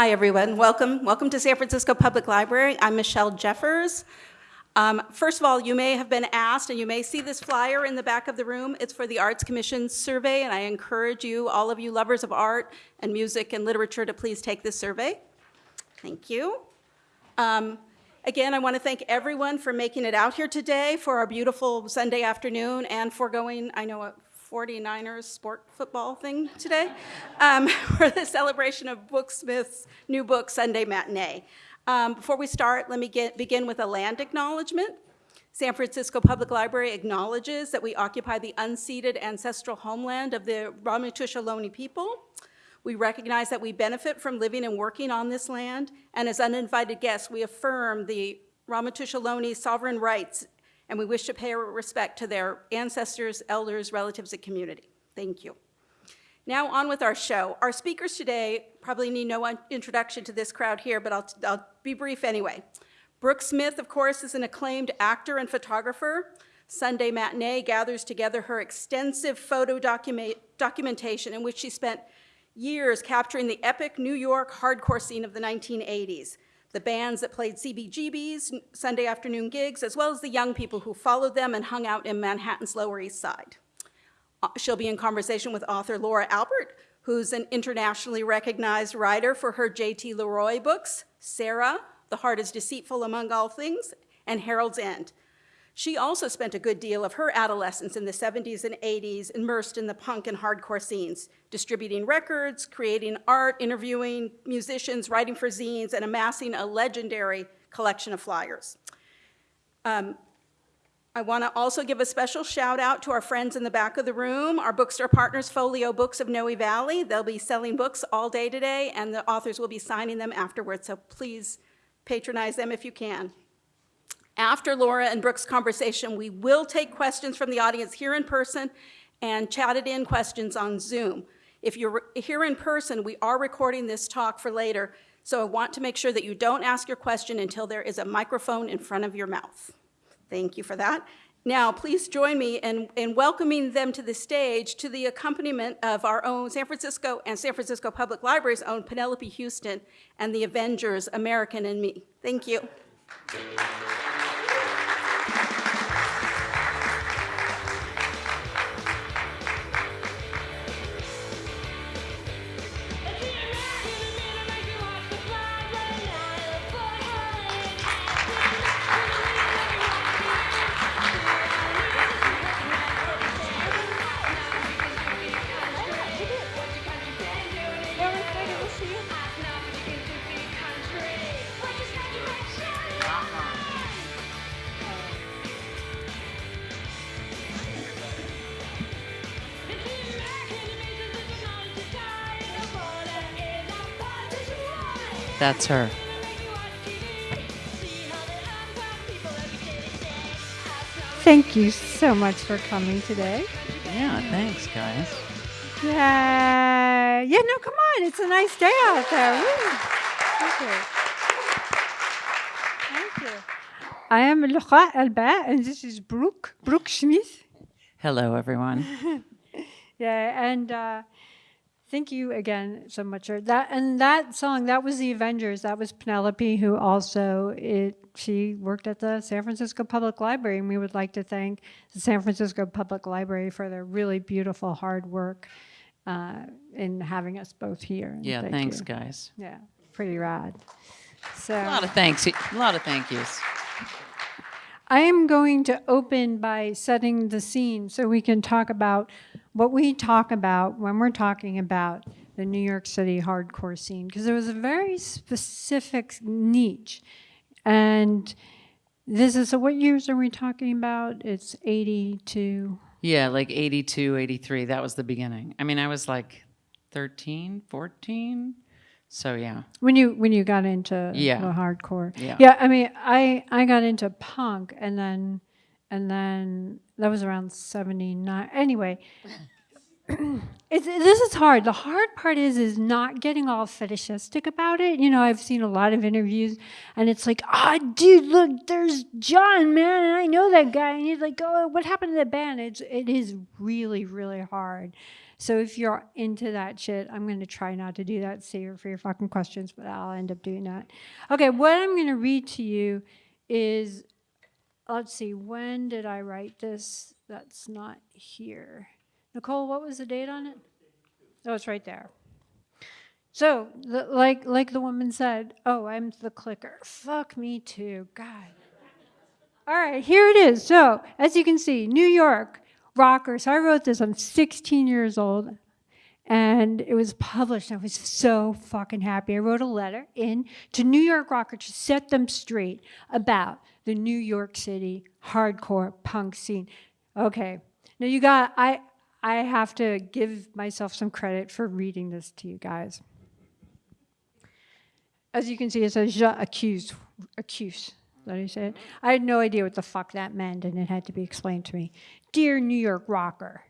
Hi, everyone. Welcome. Welcome to San Francisco Public Library. I'm Michelle Jeffers. Um, First of all, you may have been asked, and you may see this flyer in the back of the room. It's for the Arts Commission survey, and I encourage you, all of you lovers of art and music and literature, to please take this survey. Thank you. Um, Again, I want to thank everyone for making it out here today for our beautiful Sunday afternoon and for going, I know, 49ers sport football thing today, um, for the celebration of Brooke Smith's new book, Sunday Matinee. Um, Before we start, let me get, begin with a land acknowledgement. San Francisco Public Library acknowledges that we occupy the unceded ancestral homeland of the Ramaytush Ohlone people. We recognize that we benefit from living and working on this land, and as uninvited guests, we affirm the Ramaytush Ohlone sovereign rights, and we wish to pay our respect to their ancestors, elders, relatives, and community. Thank you. Now on with our show. Our speakers today probably need no introduction to this crowd here, but I'll, I'll be brief anyway. Brooke Smith, of course, is an acclaimed actor and photographer. Sunday Matinee gathers together her extensive photo document, documentation in which she spent years capturing the epic New York hardcore scene of the 1980s, the bands that played CBGB's Sunday afternoon gigs, as well as the young people who followed them and hung out in Manhattan's Lower East Side. Uh, She'll be in conversation with author Laura Albert, who's an internationally recognized writer for her J.T. Leroy books, Sarah, The Heart is Deceitful Among All Things, and Harold's End. She also spent a good deal of her adolescence in the 70s and 80s immersed in the punk and hardcore scenes, distributing records, creating art, interviewing musicians, writing for zines, and amassing a legendary collection of flyers. Um, I want to also give a special shout out to our friends in the back of the room, our bookstore partners, Folio Books of Noe Valley. They'll be selling books all day today, and the authors will be signing them afterwards, so please patronize them if you can. After Laura and Brooke's conversation, we will take questions from the audience here in person and chatted in questions on Zoom. If you're here in person, we are recording this talk for later, so I want to make sure that you don't ask your question until there is a microphone in front of your mouth. Thank you for that. Now, please join me in, in welcoming them to the stage to the accompaniment of our own San Francisco and San Francisco Public Library's own Penelope Houston and the Avengers, American in Me. Thank you. That's her. Thank you so much for coming today. Yeah, thanks, guys. Yeah, yeah. No, come on. It's a nice day out there. Woo. Thank you. Thank you. I am Laura Albert, and this is Brooke Brooke Smith. Hello, everyone. Yeah, and uh, thank you again so much. That and that song, that was the Avengers. That was Penelope, who also it. She worked at the San Francisco Public Library, and we would like to thank the San Francisco Public Library for their really beautiful hard work uh, in having us both here. Yeah, Thank thanks, you. guys. Yeah, pretty rad. So A lot of thanks. A lot of thank yous. I am going to open by setting the scene so we can talk about what we talk about when we're talking about the New York City hardcore scene, because there was a very specific niche. And this is, so what years are we talking about? It's 82. Yeah, like 82, 83. That was the beginning. I mean, I was like 13, 14. So, yeah. When you when you got into Yeah. the hardcore, Yeah. yeah. I mean, I I got into punk, and then and then that was around seventy nine. Anyway, it's, this is hard. The hard part is is not getting all fetishistic about it. You know, I've seen a lot of interviews, and it's like, ah, dude, look, there's John, man, and I know that guy, and he's like, oh, what happened to the band? It's it is really really hard. So if you're into that shit, I'm gonna try not to do that. Save it for your fucking questions, but I'll end up doing that. Okay, what I'm gonna read to you is, let's see, when did I write this? That's not here. Nicole, what was the date on it? Oh, it's right there. So, the, like like the woman said, oh, I'm the clicker. Fuck me too. God. All right, here it is. So, as you can see, New York rocker. So I wrote this. I'm 16 years old, and it was published. I was so fucking happy. I wrote a letter in to New York rocker to set them straight about the New York City hardcore punk scene. Okay, now you got I. I have to give myself some credit for reading this to you guys. As you can see, it says accuse, accuse. That say it? I had no idea what the fuck that meant, and it had to be explained to me. Dear New York rocker,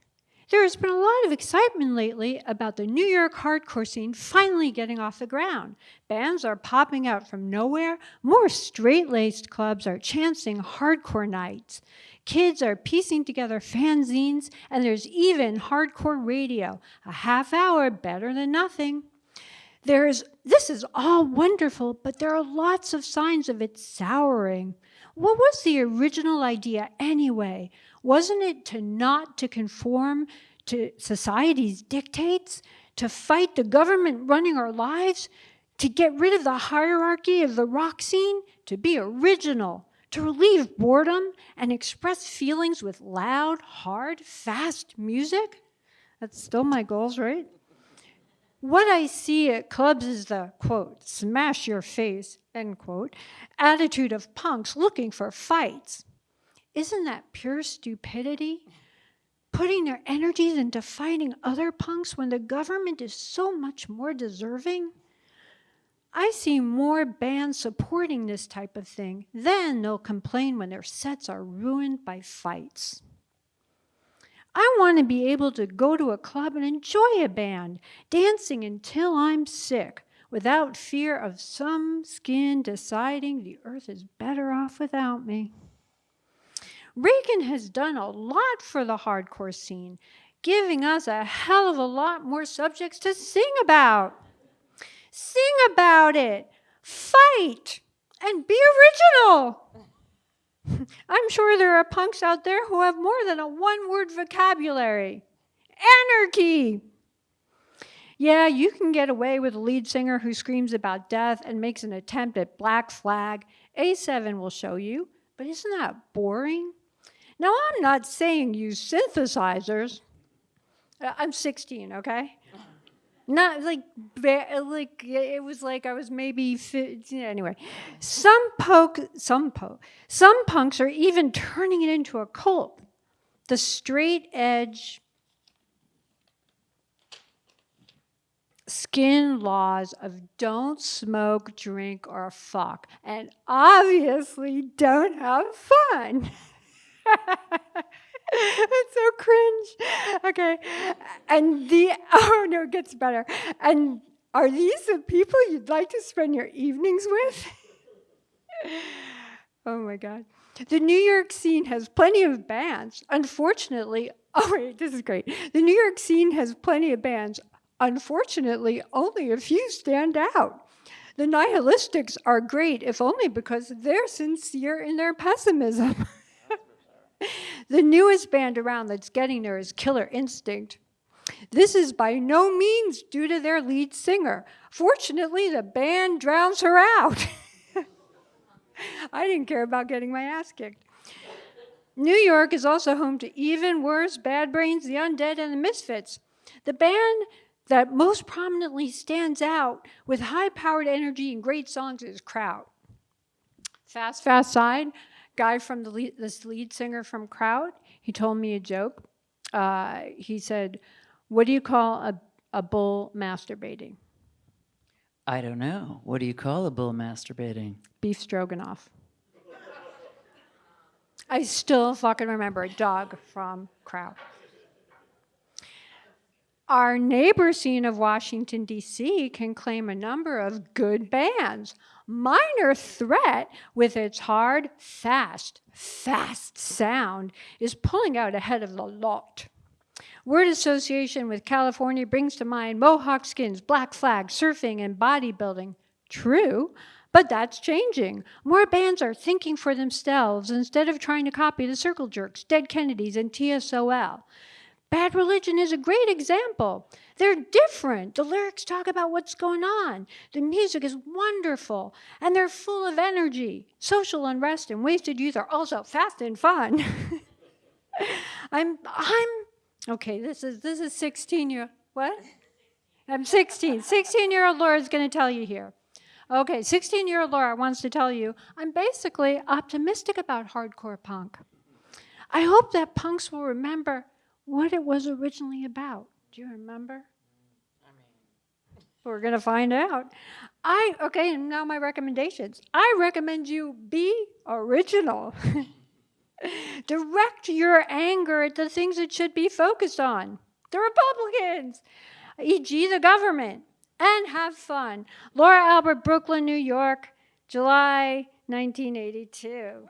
there has been a lot of excitement lately about the New York hardcore scene finally getting off the ground. Bands are popping out from nowhere. More straight laced clubs are chancing hardcore nights. Kids are piecing together fanzines, and there's even hardcore radio, a half hour better than nothing. There's, this is all wonderful, but there are lots of signs of it souring. What was the original idea anyway? Wasn't it to not to conform to society's dictates, to fight the government running our lives, to get rid of the hierarchy of the rock scene, to be original, to relieve boredom and express feelings with loud, hard, fast music? That's still my goals, right? What I see at clubs is the quote, smash your face, end quote, attitude of punks looking for fights. Isn't that pure stupidity? Putting their energies into fighting other punks when the government is so much more deserving? I see more bands supporting this type of thing, then they'll complain when their sets are ruined by fights. I want to be able to go to a club and enjoy a band, dancing until I'm sick, without fear of some skin deciding the earth is better off without me. Reagan has done a lot for the hardcore scene, giving us a hell of a lot more subjects to sing about. Sing about it, fight, and be original. I'm sure there are punks out there who have more than a one word vocabulary. Anarchy! Yeah, you can get away with a lead singer who screams about death and makes an attempt at Black Flag. A7 will show you, but isn't that boring? Now, I'm not saying use synthesizers. Uh, I'm 16, okay? Not like, like it was like I was maybe, fi- anyway. Some poke, some poke, some punks are even turning it into a cult. The straight edge skin laws of don't smoke, drink, or fuck, and obviously don't have fun. it's so cringe. Okay. And the, oh no, it gets better. And are these the people you'd like to spend your evenings with? oh my God. The New York scene has plenty of bands. Unfortunately, oh wait, this is great. The New York scene has plenty of bands. Unfortunately, only a few stand out. The nihilistics are great, if only because they're sincere in their pessimism. The newest band around that's getting there is Killer Instinct. This is by no means due to their lead singer. Fortunately, the band drowns her out. I didn't care about getting my ass kicked. New York is also home to even worse Bad Brains, The Undead, and The Misfits. The band that most prominently stands out with high powered energy and great songs is Kraut. Fast, Fast Side, guy from the lead, this lead singer from Kraut, he told me a joke. Uh, he said, What do you call a, a bull masturbating? I don't know. What do you call a bull masturbating? Beef stroganoff. I still fucking remember a dog from Kraut. Our neighbor scene of Washington, D.C. can claim a number of good bands. Minor Threat, with its hard, fast, fast sound, is pulling out ahead of the lot. Word association with California brings to mind Mohawk skins, Black Flag, surfing, and bodybuilding. True, but that's changing. More bands are thinking for themselves instead of trying to copy the Circle Jerks, Dead Kennedys, and TSOL. Bad Religion is a great example. They're different. The lyrics talk about what's going on. The music is wonderful, and they're full of energy. Social unrest and wasted youth are also fast and fun. I'm I'm okay. This is this is 16 year what? I'm 16. 16 year old Laura's going to tell you here. Okay, 16 year old Laura wants to tell you I'm basically optimistic about hardcore punk. I hope that punks will remember what it was originally about. Do you remember? We're going to find out. I okay, and now my recommendations. I recommend you be original. Direct your anger at the things it should be focused on. The Republicans, e.g., the government, and have fun. Laura Albert, Brooklyn, New York, July 1982.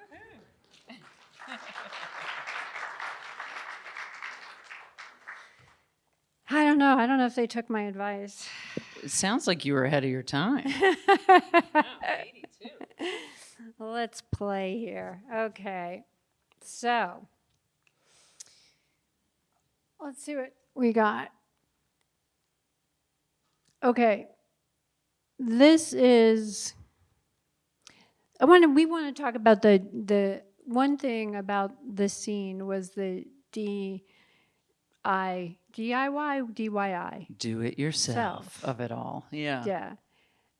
I don't know. I don't know if they took my advice. It sounds like you were ahead of your time. Let's play here. Okay. So, let's see what we got. Okay. This is I want to we want to talk about the the one thing about the scene was the D I DIY DYI. Do it yourself Self. of it all. Yeah. Yeah.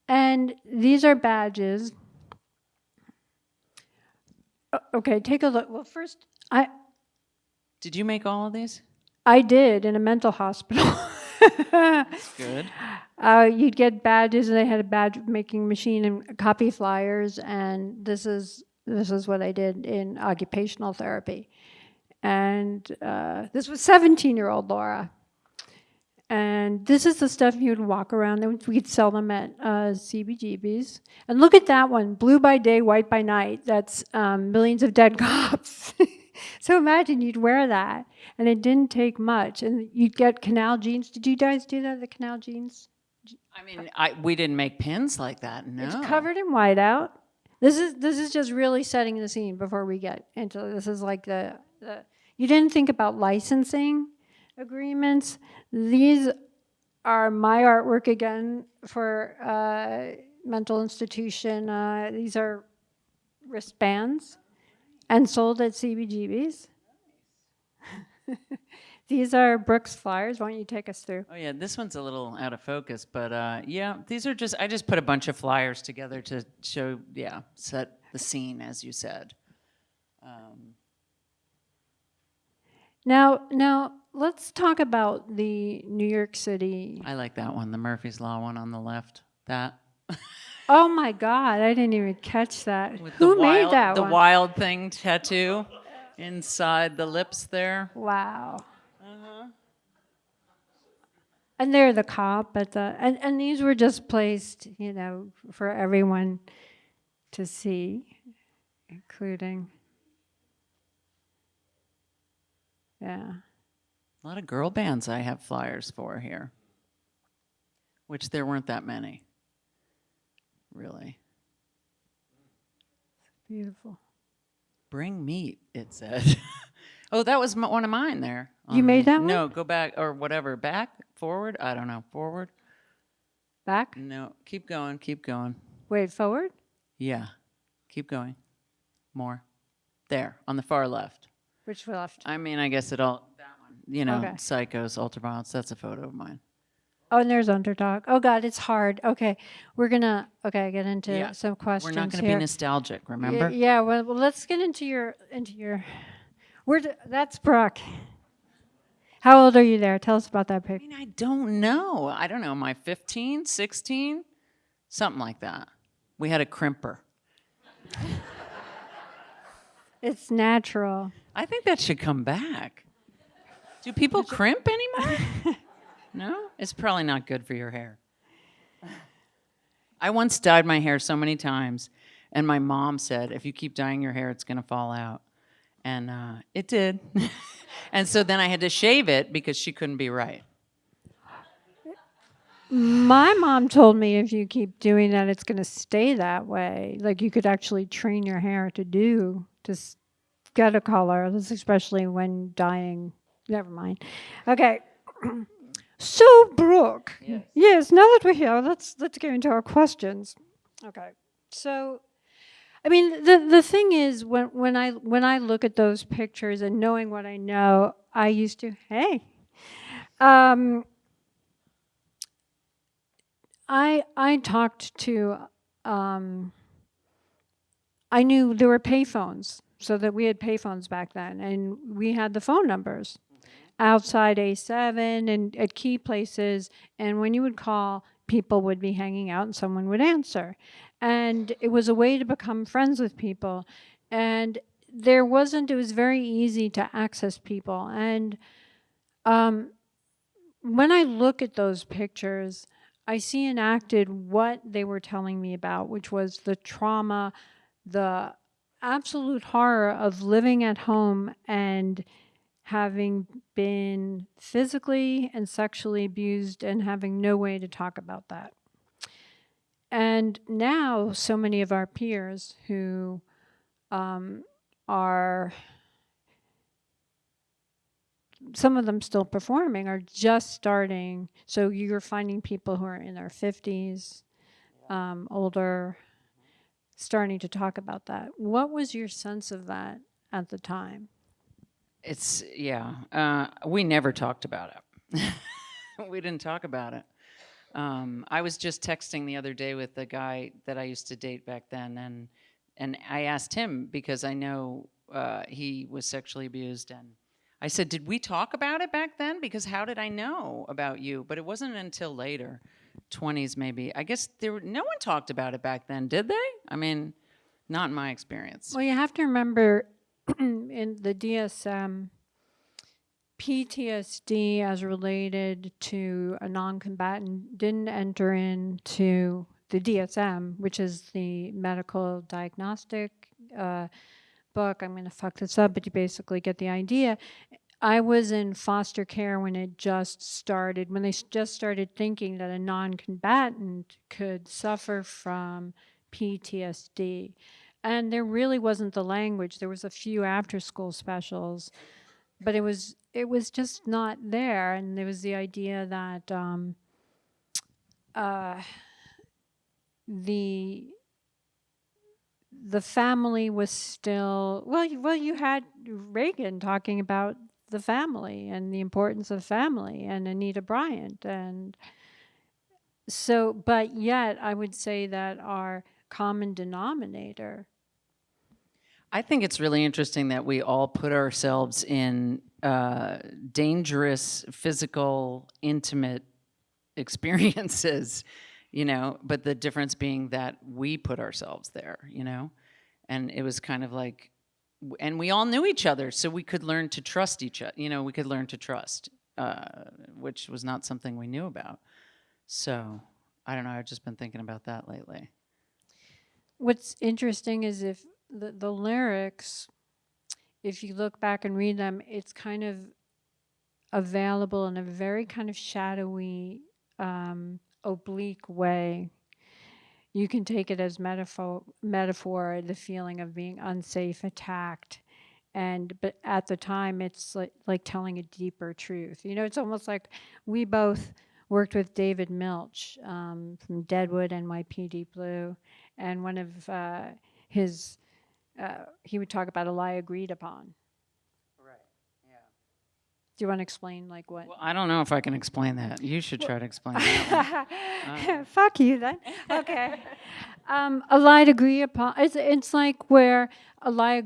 And these are badges. Okay, take a look. Well, first, I Did you make all of these? I did in a mental hospital. That's good. uh, you'd get badges, and they had a badge making machine and copy flyers. And this is this is what I did in occupational therapy. And uh, this was 17 year old Laura. And this is the stuff you'd walk around. and We'd sell them at uh, CBGBs. And look at that one blue by day, white by night. That's um, millions of dead cops. so imagine you'd wear that. And it didn't take much. And you'd get canal jeans. Did you guys do that, the canal jeans? I mean, I we didn't make pins like that. No. It's covered in whiteout. This is this is just really setting the scene before we get into this. Is like the, the you didn't think about licensing agreements. These are my artwork again for uh, mental institution. Uh, these are wristbands and sold at CBGBs. these are Brooks flyers. Why don't you take us through? Oh yeah, this one's a little out of focus, but uh, yeah, these are just I just put a bunch of flyers together to show, yeah, set the scene as you said. Um, Now, now let's talk about the New York City. I like that one, the Murphy's Law one on the left. That Oh my God, I didn't even catch that. with Who the made wild, that the one? wild thing tattoo inside the lips there. Wow. Uh-huh. And they're the cop at the and, and these were just placed, you know, for everyone to see, including. Yeah. A lot of girl bands I have flyers for here, which there weren't that many. Really. Beautiful. Bring meat, it said. oh, that was m- one of mine there. You made that one? No, go back or whatever. Back, forward. I don't know. Forward. Back? No, keep going. Keep going. Wait, forward? Yeah, keep going. More. There, on the far left. Which we left? I mean, I guess it all. That one. You know, Okay. psychos, ultraviolence. That's a photo of mine. Oh, and there's underdog. Oh God, it's hard. Okay. We're gonna okay, get into Yeah, some questions. We're not going to here. be nostalgic. Remember? Yeah, well, well, let's get into your into your. Where d- that's Brooke. How old are you there? Tell us about that I pic. mean, I don't know. I don't know. Am I 15, 16? Something like that. We had a crimper. It's natural. I think that should come back. Do people crimp anymore? No? It's probably not good for your hair. I once dyed my hair so many times, and my mom said, if you keep dyeing your hair, it's going to fall out. And uh, it did. and so then I had to shave it because she couldn't be right. My mom told me if you keep doing that, it's going to stay that way. Like you could actually train your hair to do to get a color, this especially when dying. Never mind. Okay. so Brooke, yes. Now that we're here, let's let's go into our questions. Okay. So, I mean, the the thing is, when when I when I look at those pictures and knowing what I know, I used to hey. Um, I I talked to um, I knew there were payphones, so that we had payphones back then, and we had the phone numbers outside A7 and at key places. And when you would call, people would be hanging out, and someone would answer, and it was a way to become friends with people, and there wasn't. It was very easy to access people, and um, when I look at those pictures, I see enacted what they were telling me about, which was the trauma, the absolute horror of living at home and having been physically and sexually abused and having no way to talk about that. And now, so many of our peers who um, are some of them still performing are just starting. So you're finding people who are in their 50s, um, older, starting to talk about that. What was your sense of that at the time? It's, yeah. Uh, we never talked about it. we didn't talk about it. Um, I was just texting the other day with the guy that I used to date back then, and and I asked him because I know uh, he was sexually abused, and I said, "Did we talk about it back then? Because how did I know about you?" But it wasn't until later, twenties maybe. I guess there were, no one talked about it back then, did they? I mean, not in my experience. Well, you have to remember in the DSM, PTSD as related to a non combatant didn't enter into the DSM, which is the medical diagnostic uh, book. I'm going to fuck this up, but you basically get the idea. I was in foster care when it just started, when they just started thinking that a non combatant could suffer from PTSD. And there really wasn't the language. There was a few after school specials, but it was it was just not there. And there was the idea that um, uh, the the family was still well. Well, you had Reagan talking about the family and the importance of family, and Anita Bryant, and so. But yet, I would say that our common denominator I think it's really interesting that we all put ourselves in uh, dangerous, physical, intimate experiences, you know, but the difference being that we put ourselves there, you know, and it was kind of like, and we all knew each other, so we could learn to trust each other, you know, we could learn to trust, uh, which was not something we knew about. So I don't know, I've just been thinking about that lately. What's interesting is if the, the lyrics, if you look back and read them, it's kind of available in a very kind of shadowy, um, oblique way. You can take it as metaphor, metaphor, the feeling of being unsafe, attacked, and but at the time, it's like, like telling a deeper truth. You know, it's almost like we both worked with David Milch um, from Deadwood and NYPD Blue, and one of uh, his uh, he would talk about a lie agreed upon. Do you want to explain like what? Well, I don't know if I can explain that. You should try to explain that. one. Fuck you then. Okay. um, a lie agreed upon. It's it's like where a lie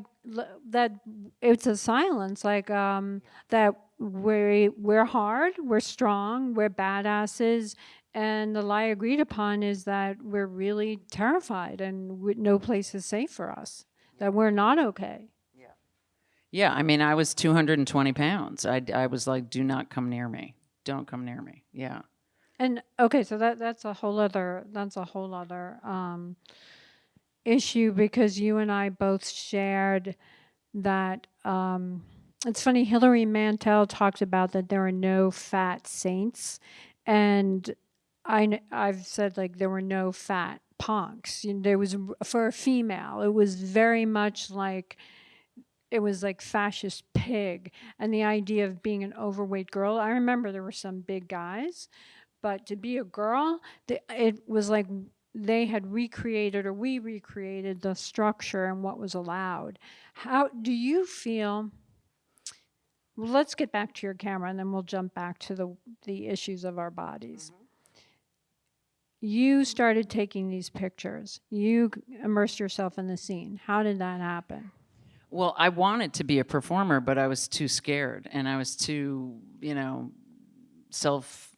that it's a silence like um, that we we're hard, we're strong, we're badasses. And the lie agreed upon is that we're really terrified and no place is safe for us. That we're not okay. Yeah, I mean, I was 220 pounds. I, I was like, do not come near me. don't come near me. Yeah. And okay, so that that's a whole other that's a whole other um, issue because you and I both shared that. Um, it's funny. Hilary Mantel talked about that there are no fat saints, and I I've said like there were no fat punks. You know, there was for a female. It was very much like it was like fascist pig and the idea of being an overweight girl. I remember there were some big guys, but to be a girl, the, it was like they had recreated or we recreated the structure and what was allowed. How do you feel? Well, let's get back to your camera and then we'll jump back to the, the issues of our bodies. Mm-hmm. You started taking these pictures. You immersed yourself in the scene. How did that happen? Well, I wanted to be a performer, but I was too scared and I was too, you know, self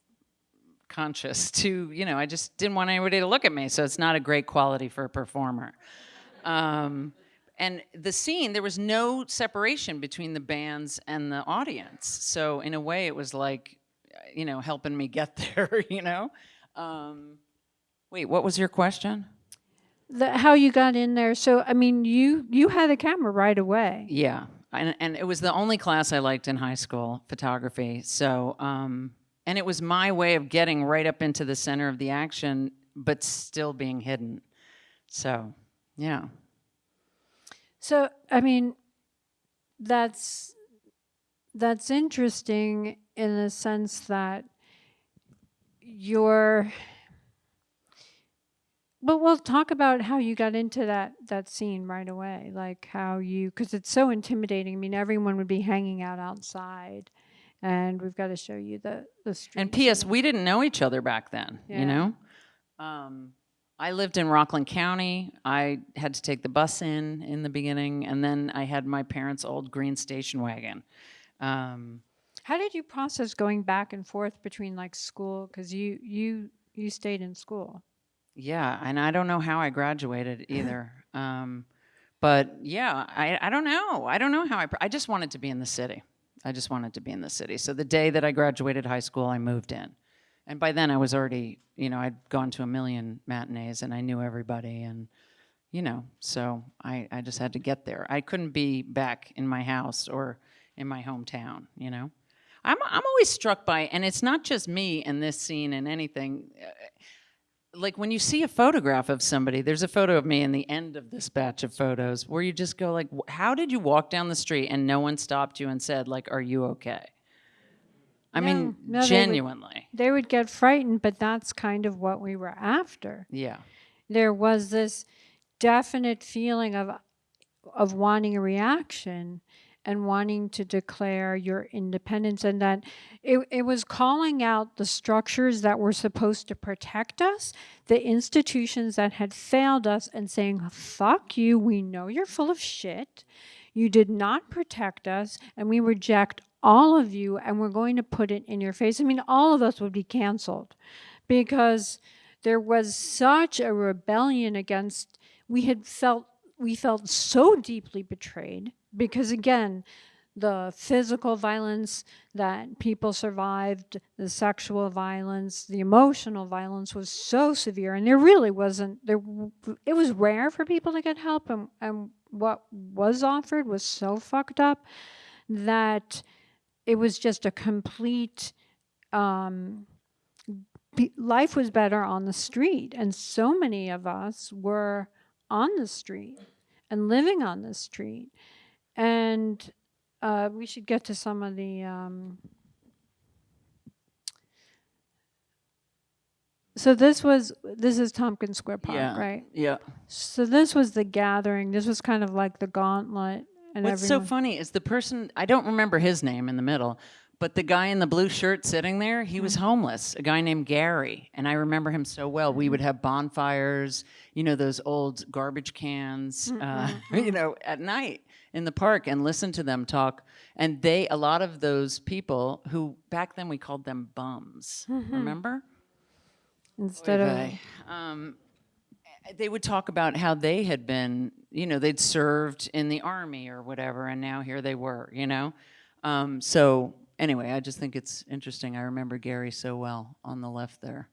conscious to, you know, I just didn't want anybody to look at me. So it's not a great quality for a performer. Um, and the scene, there was no separation between the bands and the audience. So in a way, it was like, you know, helping me get there, you know? Um, wait, what was your question? The, how you got in there? So I mean, you you had a camera right away. Yeah, and, and it was the only class I liked in high school, photography. So, um, and it was my way of getting right up into the center of the action, but still being hidden. So, yeah. So I mean, that's that's interesting in the sense that you're. But we'll talk about how you got into that that scene right away, like how you, because it's so intimidating. I mean, everyone would be hanging out outside, and we've got to show you the the street. And P.S. We didn't know each other back then. Yeah. You know, um, I lived in Rockland County. I had to take the bus in in the beginning, and then I had my parents' old green station wagon. Um, How did you process going back and forth between like school? Because you you you stayed in school. Yeah, and I don't know how I graduated either. um, but yeah, I, I don't know. I don't know how I. I just wanted to be in the city. I just wanted to be in the city. So the day that I graduated high school, I moved in, and by then I was already, you know, I'd gone to a million matinees and I knew everybody, and you know, so I I just had to get there. I couldn't be back in my house or in my hometown. You know. I'm, I'm always struck by, and it's not just me in this scene and anything uh, like when you see a photograph of somebody there's a photo of me in the end of this batch of photos where you just go like how did you walk down the street and no one stopped you and said like are you okay? I No, mean no, they would- genuinely. They would get frightened, but that's kind of what we were after. yeah. There was this definite feeling of of wanting a reaction and wanting to declare your independence and that it, it was calling out the structures that were supposed to protect us the institutions that had failed us and saying fuck you we know you're full of shit. You did not protect us and we reject all of you and we're going to put it in your face. I mean all of us would be canceled because there was such a rebellion against we had felt we felt so deeply betrayed because again the physical violence that people survived the sexual violence the emotional violence was so severe and there really wasn't there it was rare for people to get help and, and what was offered was so fucked up that it was just a complete um, life was better on the street and so many of us were on the street and living on the street and uh, we should get to some of the um, so this was this is tompkins square park yeah right? yeah. So this was the gathering. This was kind of like the gauntlet and what's everyone so funny is the person i don't remember his name in the middle but the guy in the blue shirt sitting there he was homeless a guy named gary and i remember him so well. We would have bonfires you know those old garbage cans uh, you know at night in the park and listen to them talk and they a lot of those people who back then we called them bums remember instead of Oy vey. um, they would talk about how they had been, you know, they'd served in the army or whatever, and now here they were, you know. Um, so anyway, I just think it's interesting. I remember Gary so well on the left there.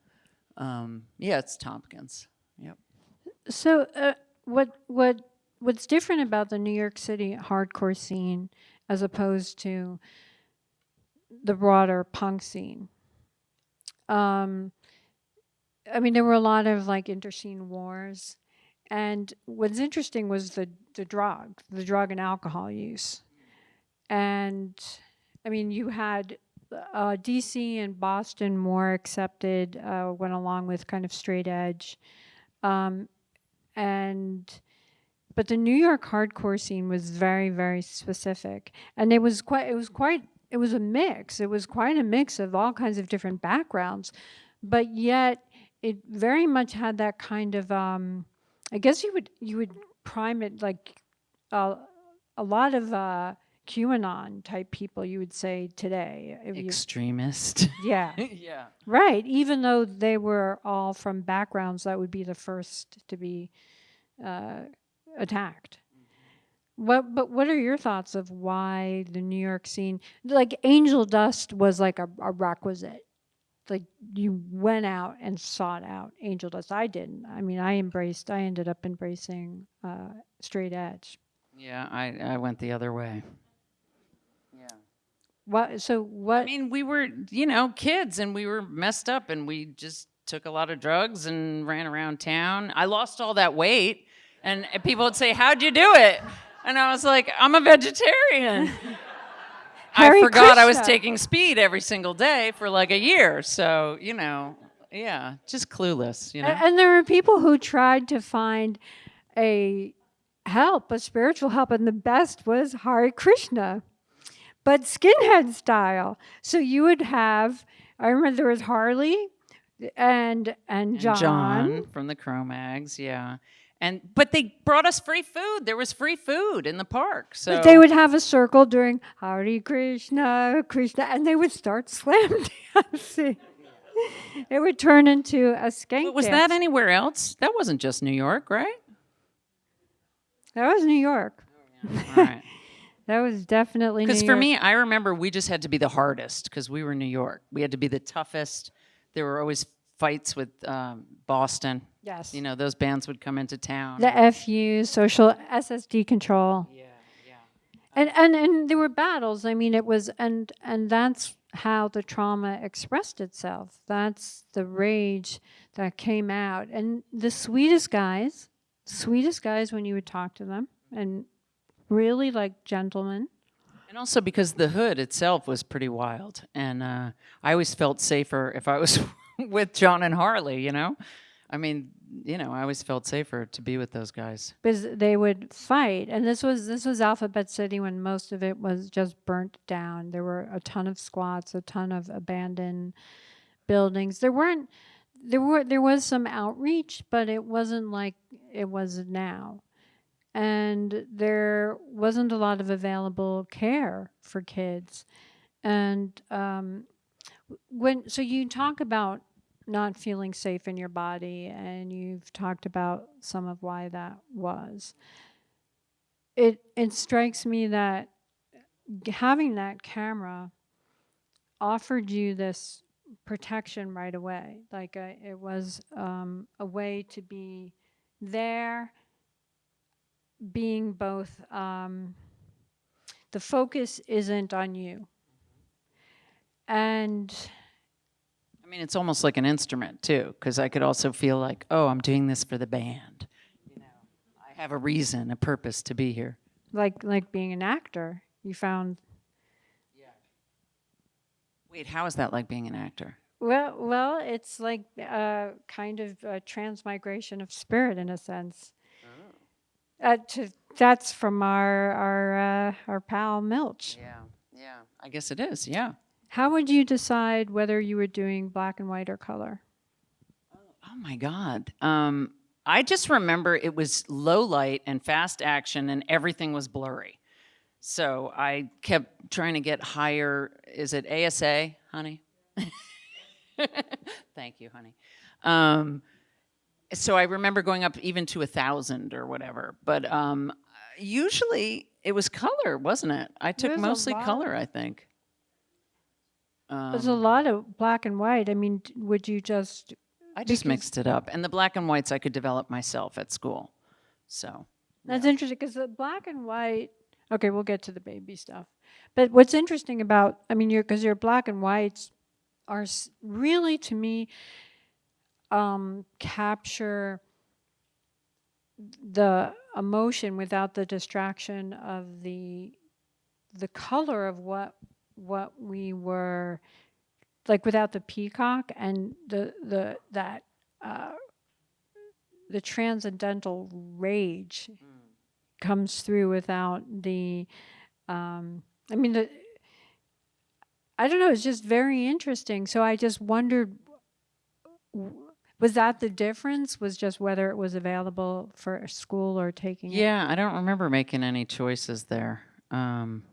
Um, yeah, it's Tompkins. Yep. So, uh, what what what's different about the New York City hardcore scene as opposed to the broader punk scene? Um, I mean, there were a lot of like interscene wars, and what's interesting was the the drug, the drug and alcohol use, and I mean, you had uh, DC and Boston more accepted, uh, went along with kind of straight edge. Um, and but the New York hardcore scene was very very specific. And it was quite it was quite it was a mix. It was quite a mix of all kinds of different backgrounds. But yet it very much had that kind of um, I guess you would you would prime it like uh, a lot of uh, QAnon type people you would say today. If you- Extremist. yeah. Yeah. Right, even though they were all from backgrounds that would be the first to be uh, attacked. What, but what are your thoughts of why the New York scene, like Angel Dust was like a, a requisite? Like you went out and sought out Angel Dust. I didn't. I mean, I embraced, I ended up embracing uh, straight edge. Yeah, I, I went the other way. Yeah. What, so what? I mean, we were, you know, kids and we were messed up and we just took a lot of drugs and ran around town. I lost all that weight and people would say, How'd you do it? And I was like, I'm a vegetarian. I forgot I was taking speed every single day for like a year. So, you know, yeah, just clueless, you know? And there were people who tried to find a help, a spiritual help, and the best was Hare Krishna, but skinhead style. So you would have, I remember there was Harley and and John. John from the Cro-Mags, yeah. And but they brought us free food. There was free food in the park. So But they would have a circle during Hare Krishna, Krishna, and they would start slam dancing. It would turn into a skank But was dance. that anywhere else? That wasn't just New York, right? That was New York. All right. That was definitely Because for me, I remember we just had to be the hardest because we were New York. We had to be the toughest. There were always fights with um, Boston. Yes. You know, those bands would come into town. the FU, social SSD control. yeah, yeah. And, and and there were battles. I mean, it was and and that's how the trauma expressed itself. That's the rage that came out. And the sweetest guys, sweetest guys when you would talk to them, and really like gentlemen. And also because the hood itself was pretty wild. And uh, I always felt safer if I was with John and Harley, you know? I mean, you know, I always felt safer to be with those guys. because they would fight. And this was this was alphabet city when most of it was just burnt down. There were a ton of squats a ton of abandoned buildings. There weren't there were there was some outreach but it wasn't like it was now. And there wasn't a lot of available care for kids. And um, when so you talk about not feeling safe in your body and you've talked about some of why that was. It it strikes me that having that camera offered you this protection right away like uh, it was um, a way to be there being both um, the focus isn't on you. And mean, it's almost like an instrument too, because I could also feel like, oh, I'm doing this for the band. You know, I have a reason, a purpose to be here. like like being an actor you found Yeah. Wait, how is that like being an actor? well well it's like uh, kind of a transmigration of spirit in a sense uh, to, that's from our our uh, our pal milch Yeah, yeah. I guess it is. Yeah. How would you decide whether you were doing black and white or color Oh my God. Um, I just remember it was low light and fast action, and everything was blurry. So I kept trying to get higher. Is it ASA, honey? Thank you, honey. Um, so I remember going up even to a thousand or whatever. But um, usually it was color, wasn't it? I took There's mostly color, I think. There's a Um, lot of black and white. I mean, d- would you just, I just because- mixed it up. And the black and whites I could develop myself at school. So, that's interesting because the black and white, okay, we'll get to the baby stuff. But what's interesting about, I mean, your, because your black and whites are s- really, to me, um, capture the emotion without the distraction of the the color of what what we were like without the peacock and the the that uh, the transcendental rage comes through without the um, I mean the I don't know it's just very interesting. So I just wondered was that the difference? Was just whether it was available for school or taking it? Yeah, I don't remember making any choices there. Um,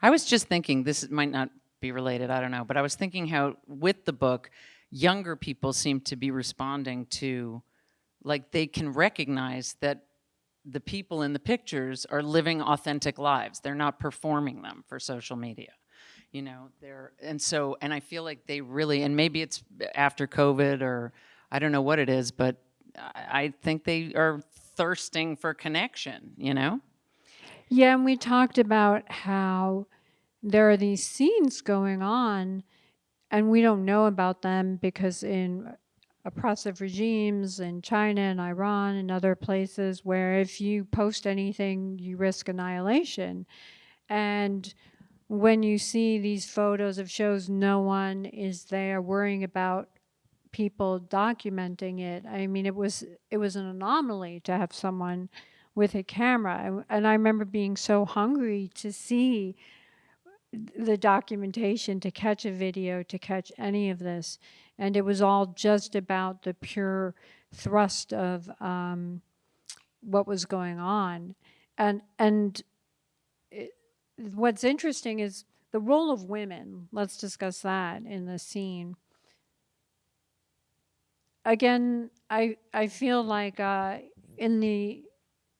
I was just thinking, this might not be related, I don't know, but I was thinking how with the book, younger people seem to be responding to, like, they can recognize that the people in the pictures are living authentic lives. They're not performing them for social media. You know, they're, and so, and I feel like they really, and maybe it's after COVID or I don't know what it is, but I think they are thirsting for connection, you know? Yeah, and we talked about how there are these scenes going on, and we don't know about them because in oppressive regimes in China and Iran and other places where if you post anything, you risk annihilation. And when you see these photos of shows, no one is there worrying about people documenting it. I mean, it was it was an anomaly to have someone with a camera, and, I remember being so hungry to see the documentation, to catch a video, to catch any of this, and it was all just about the pure thrust of um, what was going on, and and it, what's interesting is the role of women. Let's discuss that in the scene again, I I feel like uh, in the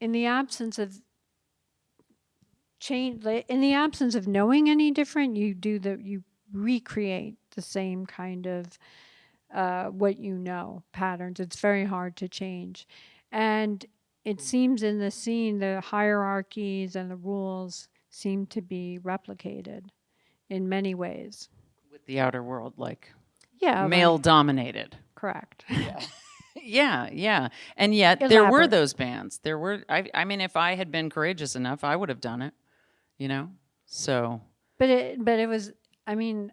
in the absence of change, in the absence of knowing any different, you do the you recreate the same kind of uh, what you know patterns. It's very hard to change, and it seems in the scene the hierarchies and the rules seem to be replicated in many ways. With the outer world, like Yeah, like- male dominated. correct. Yeah, yeah. Yeah. And yet there were Elaborate. those bands. There were I I mean if I had been courageous enough, I would have done it. You know? So But it, but it was. I mean,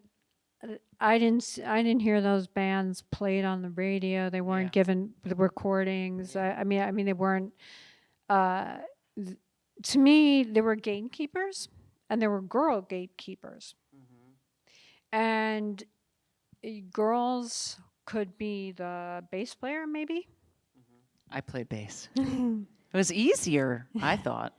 uh, I didn't. s- I didn't hear those bands played on the radio. They weren't Yeah. given the recordings. I, I mean, I mean, they weren't. Uh, th- to me, there were gatekeepers, and there were girl gatekeepers, and uh, girls could be the bass player, maybe. I played bass. it was easier, I thought.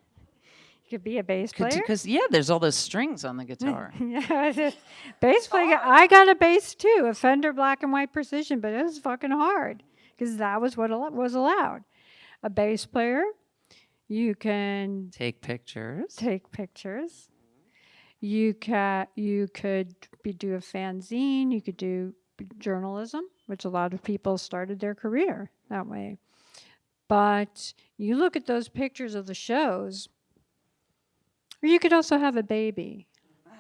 You could be a bass player. Because yeah, there's all those strings on the guitar. yeah, bass player. I got a bass too, a Fender Black and White Precision, but it was fucking hard because that was what al- was allowed. A bass player, you can Take pictures. take pictures. You can you could be do a fanzine. You could do journalism, which a lot of people started their career that way. But you look at those pictures of the shows, or you could also have a baby.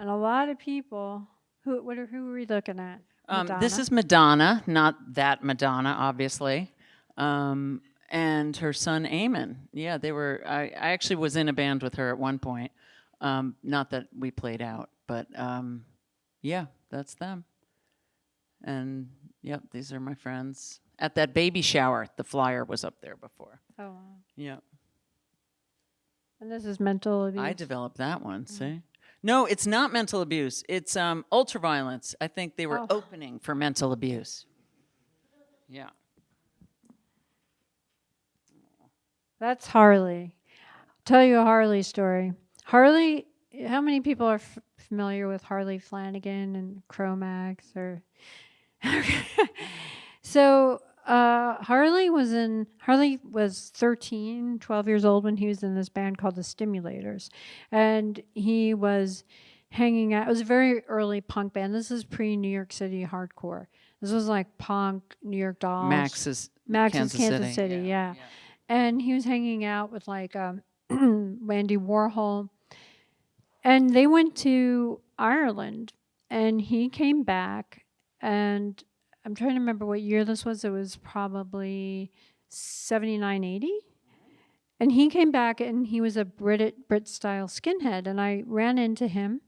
And a lot of people, who what are, who are we looking at? Um, this is Madonna, not that Madonna, obviously. Um, and her son Eamon. Yeah, they were. I, I actually was in a band with her at one point. Um, not that we played out, but um, yeah, that's them. And yep, these are my friends. At that baby shower, the flyer was up there before. Oh, wow. Yep, and this is mental abuse. I developed that one. See. No, it's not mental abuse. It's um, ultraviolence. I think they were Oh. opening for mental abuse. Yeah. That's Harley. Tell you a Harley story. Harley, how many people are f- familiar with Harley Flanagan and Cro-Mags or So, uh, Harley was in Harley was 13, 12 years old when he was in this band called the Stimulators. And he was hanging out. It was a very early punk band. This is pre New York City hardcore. This was like punk, New York Dolls. Max's Max's Kansas Kansas, City, City, yeah, yeah. And he was hanging out with like um, Wendy Warhol. And they went to Ireland and he came back and I'm trying to remember what year this was. It was probably 79, 80. And he came back and he was a Brit Brit style skinhead and I ran into him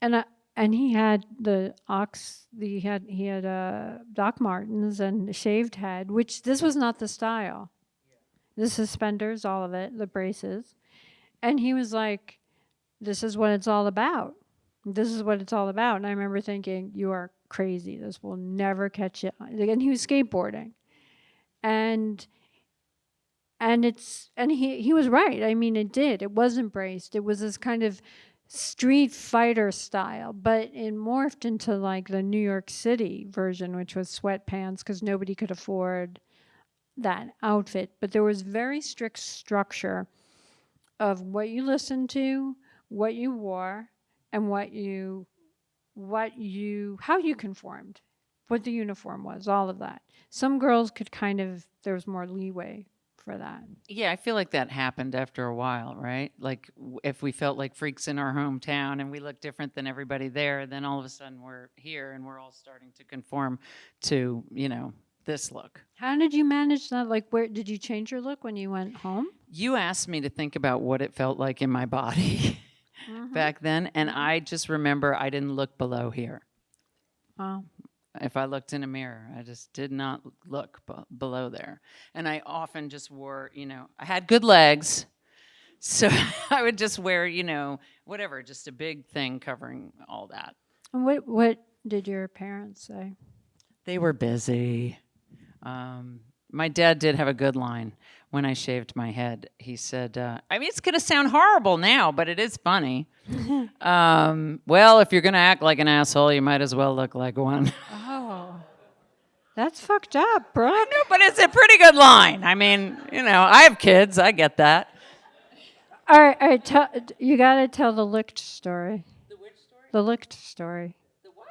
and I, and he had the ox the, he had he had uh, Doc Martens and a shaved head, which this was not the style. The suspenders, all of it, the braces. And he was like, This is what it's all about. This is what it's all about. And I remember thinking, You are crazy. This will never catch you. And he was skateboarding. And and it's and he he was right. I mean, it did. It was embraced. It was this kind of street fighter style, but it morphed into like the New York City version, which was sweatpants because nobody could afford that outfit. But there was very strict structure of what you listened to, what you wore, and what you what you how you conformed, what the uniform was, all of that. Some girls could kind of there was more leeway for that. Yeah, I feel like that happened after a while, right? Like if we felt like freaks in our hometown and we looked different than everybody there, then all of a sudden we're here and we're all starting to conform to, you know, this look. How did you manage that? Like, where did you change your look when you went home? You asked me to think about what it felt like in my body back then, and I just remember I didn't look below here. Wow. If I looked in a mirror, I just did not look b- below there. And I often just wore, you know, I had good legs. So I would just wear, you know, whatever, just a big thing covering all that. And what what did your parents say? They were busy. Um, my dad did have a good line when I shaved my head. He said, uh, I mean, it's going to sound horrible now, but it is funny. um, well, if you're going to act like an asshole, you might as well look like one. Oh, that's fucked up, Brooke. No, but it's a pretty good line. I mean, you know, I have kids. I get that. All right, all right. Tell, you got to tell the licked story. The which story? The licked story. The what?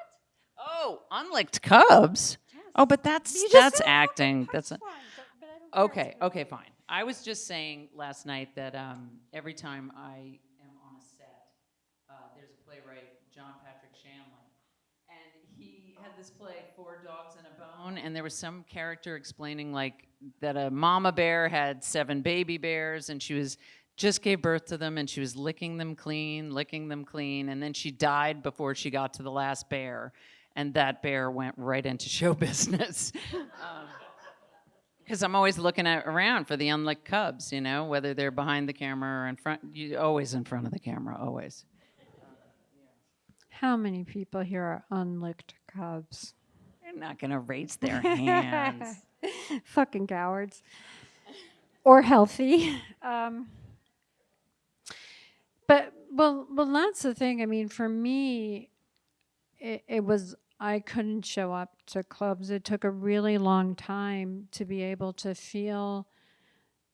Oh, unlicked cubs. Oh, but that's just that's said- acting. That's a, okay. Okay, fine. I was just saying last night that um, every time I am on a set, uh, there's a playwright, John Patrick Shanley, and he had this play, Four Dogs and a Bone, and there was some character explaining like that a mama bear had seven baby bears, and she was just gave birth to them, and she was licking them clean, licking them clean, and then she died before she got to the last bear, and that bear went right into show business. Because I'm always looking at, around for the unlicked cubs, you know, whether they're behind the camera or in front. You always in front of the camera, always. How many people here are unlicked cubs? They're not gonna raise their hands. Fucking cowards. Or healthy. Um, but well, well, that's the thing. I mean, for me, it, it was I couldn't show up to clubs. It took a really long time to be able to feel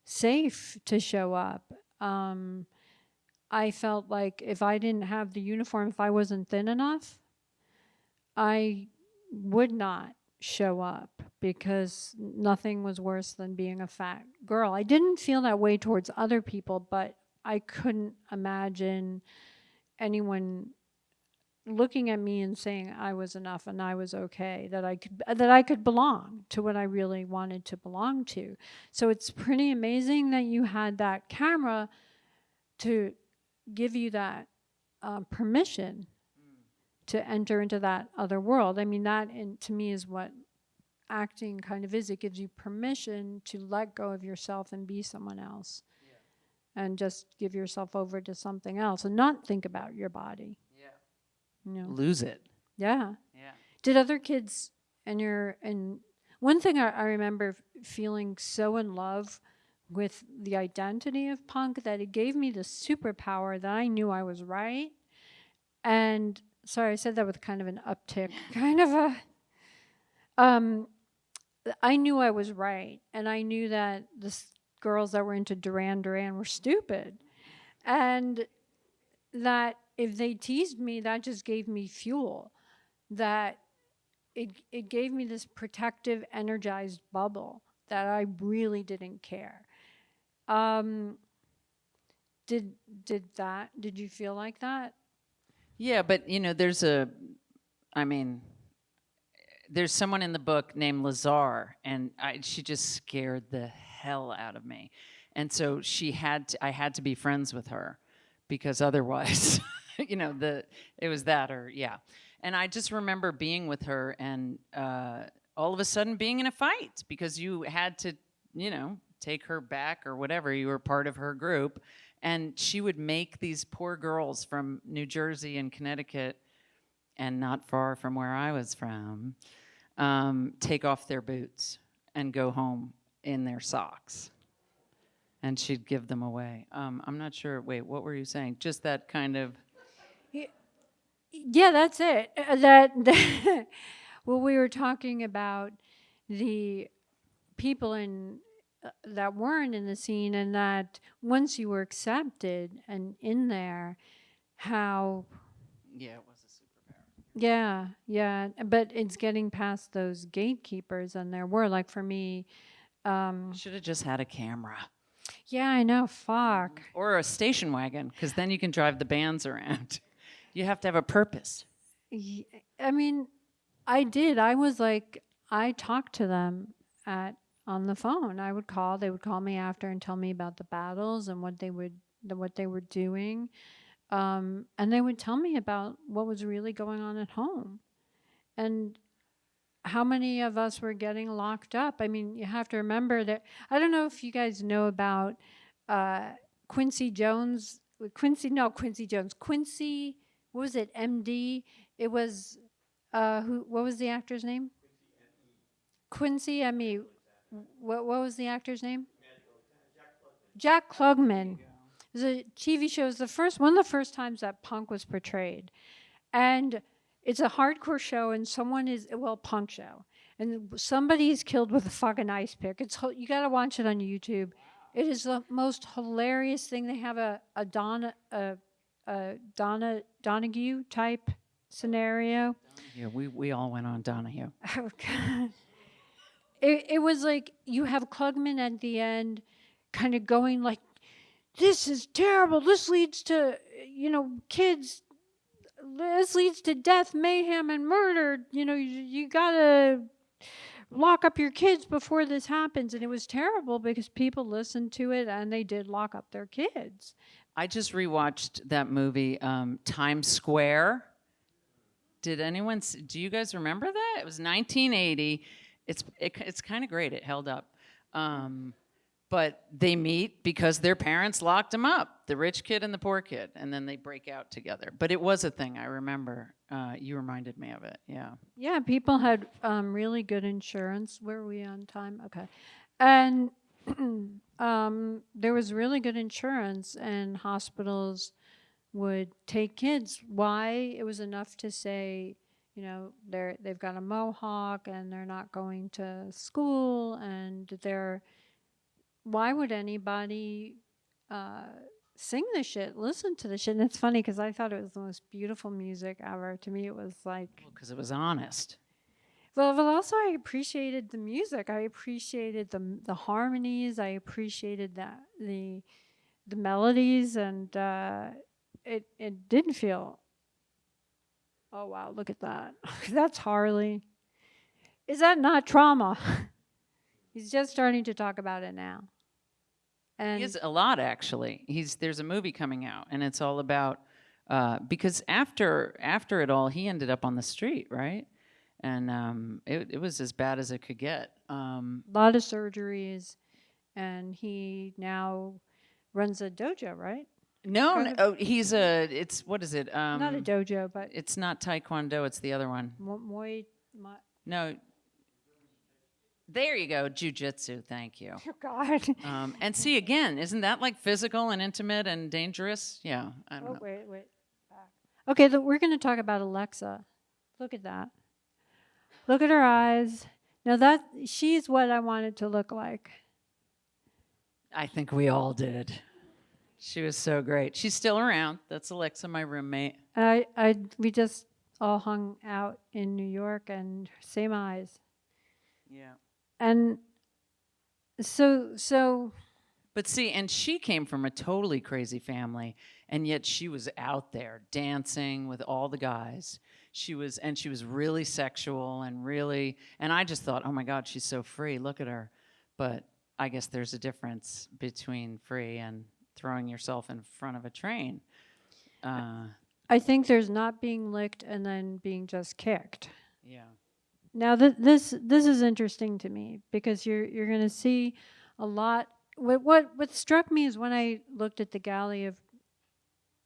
safe to show up. Um, I felt like if I didn't have the uniform, if I wasn't thin enough, I would not show up because nothing was worse than being a fat girl. I didn't feel that way towards other people, but I couldn't imagine anyone looking at me and saying I was enough and I was okay, that I could that I could belong to what I really wanted to belong to. So it's pretty amazing that you had that camera to give you that uh, permission to enter into that other world. I mean, that in, to me is what acting kind of is. It gives you permission to let go of yourself and be someone else. And just give yourself over to something else and not think about your body. Yeah. Lose it. Yeah. Yeah. Did other kids and your and one thing I, I remember feeling so in love with the identity of punk that it gave me the superpower that I knew I was right. And sorry, I said that with kind of an uptick, kind of a um I knew I was right and I knew that the girls that were into Duran Duran were stupid. And that if they teased me, that just gave me fuel. That it it gave me this protective, energized bubble that I really didn't care. Um, did did that? Did you feel like that? Yeah, but you know, there's a, I mean, there's someone in the book named Lazar, and I, she just scared the hell out of me, and so she had, to, I had to be friends with her, because otherwise, you know, the it was that or yeah, and I just remember being with her and uh, all of a sudden being in a fight because you had to, you know, take her back or whatever. You were part of her group, and she would make these poor girls from New Jersey and Connecticut and not far from where I was from, um, take off their boots and go home in their socks. And she'd give them away. Um, I'm not sure. Wait, what were you saying? Just that kind of. Yeah, that's it. Uh, That, that well, we were talking about the people in uh, that weren't in the scene, and that once you were accepted and in there, how Yeah, it was a superpower. yeah, yeah, but it's getting past those gatekeepers, and there were like for me, um, Should have just had a camera yeah, I know, fuck. or a station wagon, because then you can drive the bands around. You have to have a purpose. I mean, I did. I was like, I talked to them at on the phone. I would call. They would call me after and tell me about the battles and what they would, what they were doing, um, and they would tell me about what was really going on at home, and how many of us were getting locked up. I mean, you have to remember that. I don't know if you guys know about uh, Quincy Jones. Quincy, no, Quincy Jones. Quincy what was it md it was uh who what was the actor's name? Quincy me what, what was the actor's name? Jack klugman. The tv show is the first one of the first times that punk was portrayed. And it's a hardcore show and someone is well punk show. And somebody is killed with a fucking ice pick. It's you gotta watch it on youtube. It is the most hilarious thing. They have a, a donna a, a Donna Donahue type scenario. Yeah, we, we all went on Donahue. Oh God. It it was like you have Klugman at the end, kind of going like, "This is terrible. This leads to you know kids. This leads to death, mayhem, and murder. You know you, you gotta." Lock up your kids before this happens. And it was terrible because people listened to it and they did lock up their kids. I just rewatched that movie, um, Times Square. Did anyone? s- Do you guys remember that? It was 1980. It's it, it's kind of great. It held up. Um, but they meet because their parents locked them up, the rich kid and the poor kid, and then they break out together. But it was a thing. I remember. Uh, you reminded me of it. Yeah. Yeah, people had um, really good insurance. Where are we on time? Okay. And um, there was really good insurance, and hospitals would take kids. Why? It was enough to say, you know, they're they've got a mohawk and they're not going to school, and they're. Why would anybody uh, sing the shit, listen to the shit? And it's funny because I thought it was the most beautiful music ever. To me, it was like Because it was honest. Well, but also I appreciated the music. I appreciated the the harmonies. I appreciated that the the melodies, and uh, it it didn't feel. Oh wow! Look at that. That's Harley. Is that not trauma? He's just starting to talk about it now. And He is a lot actually. He's there's a movie coming out, and it's all about uh, because after after it all, he ended up on the street, right? And um, it it was as bad as it could get. Um, a lot of surgeries, and he now runs a dojo, right? no, no oh, he's a it's what is it? Um, Not a dojo, but it's not Taekwondo. It's the other one. Mo- Muay. No. There you go, jujitsu. Thank you. Oh God. Um, and see again, isn't that like physical and intimate and dangerous? Yeah, I don't Oh, know. wait, wait. Back. Okay, th- we're going to talk about Alexa. Look at that. Look at her eyes. Now that she's what I wanted to look like. I think we all did. She was so great. She's still around. That's Alexa, my roommate. I, I, we just all hung out in New York and same eyes. Yeah. And so, so But see, and she came from a totally crazy family, and yet she was out there dancing with all the guys. She was, and she was really sexual and really, and I just thought, oh my God, she's so free. Look at her. But I guess there's a difference between free and throwing yourself in front of a train. Uh, I think there's not being licked and then being just kicked. yeah. Now th- this this is interesting to me because you're you're going to see a lot. What, what what struck me is when I looked at the galley of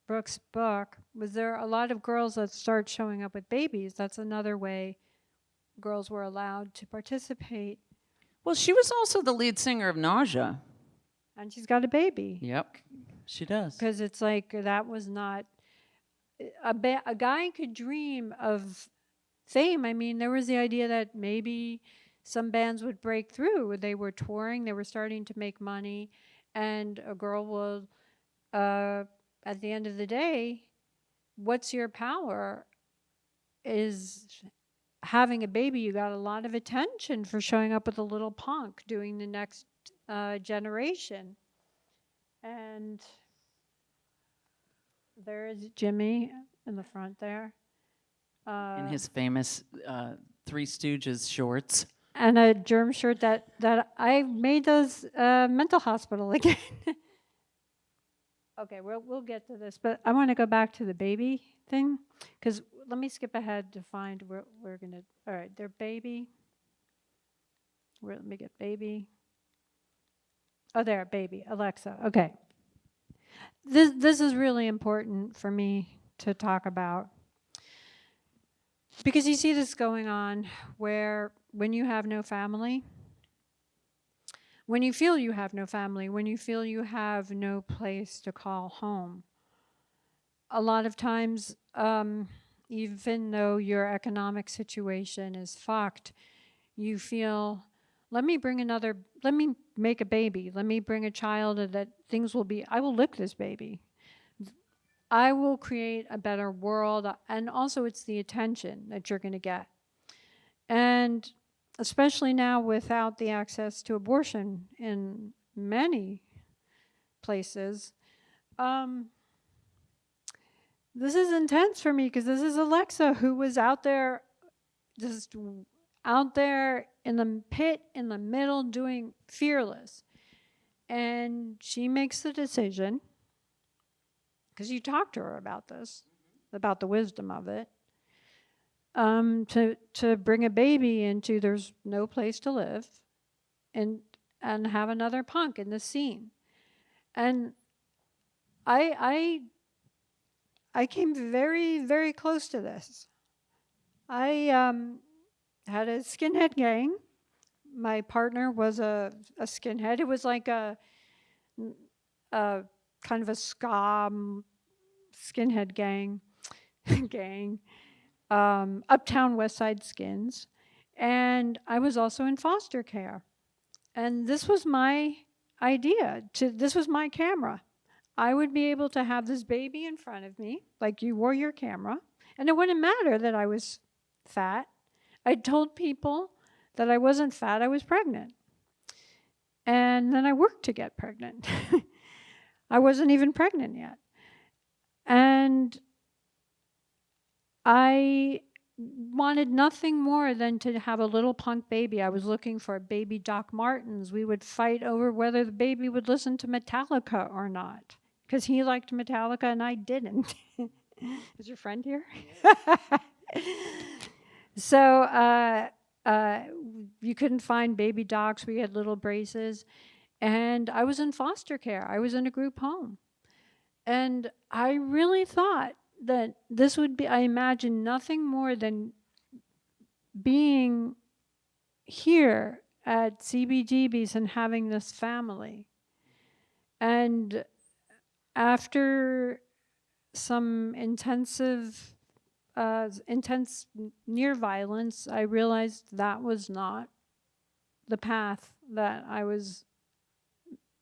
Brooke's book was there a lot of girls that start showing up with babies. That's another way girls were allowed to participate, Well, she was also the lead singer of Nausea. and she's got a baby Yep, she does. because it's like that was not a ba- a guy could dream of fame. I mean, there was the idea that maybe some bands would break through. They were touring, they were starting to make money, and a girl will, uh, at the end of the day, what's your power? Is having a baby, you got a lot of attention for showing up with a little punk doing the next uh, generation. And there is Jimmy in the front there. Uh, In his famous uh, Three Stooges shorts. and a germ shirt that that I made those uh, mental hospital again. Okay, we'll we'll get to this, but I want to go back to the baby thing because let me skip ahead to find where we're gonna. All right, their baby. Where let me get baby. Oh, there, baby, Alexa. Okay. This this is really important for me to talk about because you see this going on where when you have no family, when you feel you have no family, when you feel you have no place to call home, a lot of times, um, even though your economic situation is fucked, you feel, let me bring another, let me make a baby, let me bring a child that things will be, I will lick this baby. I will create a better world. And also, it's the attention that you're going to get. And especially now without the access to abortion in many places, um, this is intense for me because this is Alexa who was out there, just out there in the pit in the middle doing fearless. And she makes the decision because you talked to her about this, about the wisdom of it, um, to to bring a baby into there's no place to live, and and have another punk in the scene, and I I I came very very close to this. I um, had a skinhead gang. My partner was a, a skinhead. It was like a, a kind of a ska skinhead gang, gang, um, Uptown West Side Skins, and I was also in foster care, and this was my idea. To this was my camera. I would be able to have this baby in front of me, like you wore your camera, and it wouldn't matter that I was fat. I told people that I wasn't fat; I was pregnant, and then I worked to get pregnant. I wasn't even pregnant yet. And I wanted nothing more than to have a little punk baby. I was looking for a baby Doc Martens. We would fight over whether the baby would listen to Metallica or not because he liked Metallica and I didn't. Is your friend here? so uh, uh, you couldn't find baby docs. We had little braces. And I was in foster care. I was in a group home. And I really thought that this would be, I imagine, nothing more than being here at CBGB's and having this family. And after some intensive, uh, intense near violence, I realized that was not the path that I was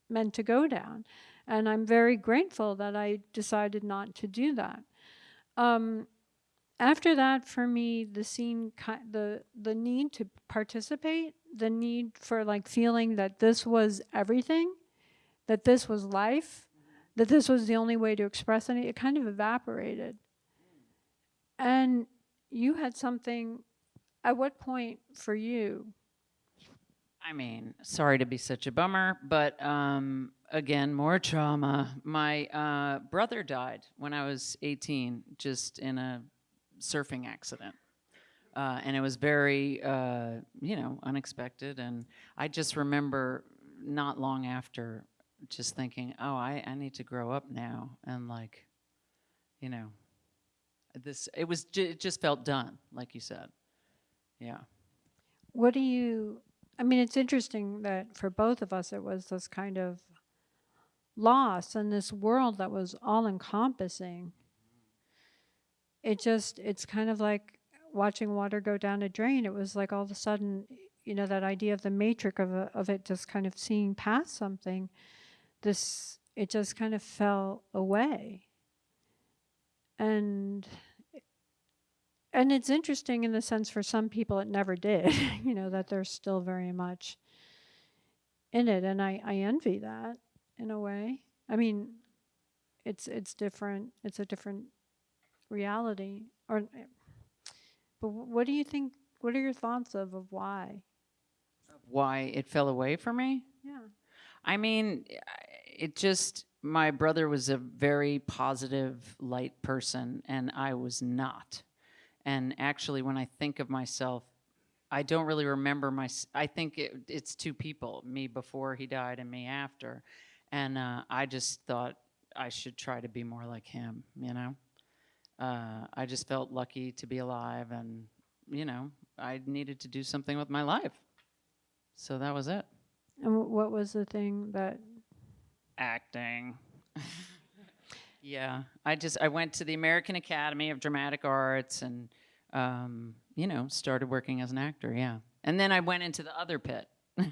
meant to go down. And I'm very grateful that I decided not to do that. Um, after that, for me, the scene, the the need to participate, the need for like feeling that this was everything, that this was life, that this was the only way to express any, it kind of evaporated. And you had something. At what point for you? I mean, sorry to be such a bummer, but um, again, more trauma. My uh, brother died when I was 18, just in a surfing accident. Uh, and it was very, uh, you know, unexpected. And I just remember not long after just thinking, oh, I, I need to grow up now. And like, you know, this, it was, it just felt done, like you said. Yeah. What do you? I mean, it's interesting that for both of us, it was this kind of loss and this world that was all encompassing. It just, it's kind of like watching water go down a drain. It was like all of a sudden, you know, that idea of the matrix of, a, of it just kind of seeing past something. This, it just kind of fell away. And and it's interesting in the sense for some people it never did, you know, that they're still very much in it. And I, I envy that in a way. I mean, it's it's different. It's a different reality. Or, eh, but what do you think? What are your thoughts of of why? Why it fell away for me? Yeah. I mean, eh, it just, my brother was a very positive, light person, and I was not. And actually, when I think of myself, I don't really remember my, I think it, it's two people, me before he died and me after. And uh, I just thought I should try to be more like him, you know? Uh, I just felt lucky to be alive, and, you know, I needed to do something with my life. So that was it. And what was the thing that? acting. yeah, I just I went to the American Academy of Dramatic Arts and um, you know started working as an actor. Yeah, and then I went into the other pit,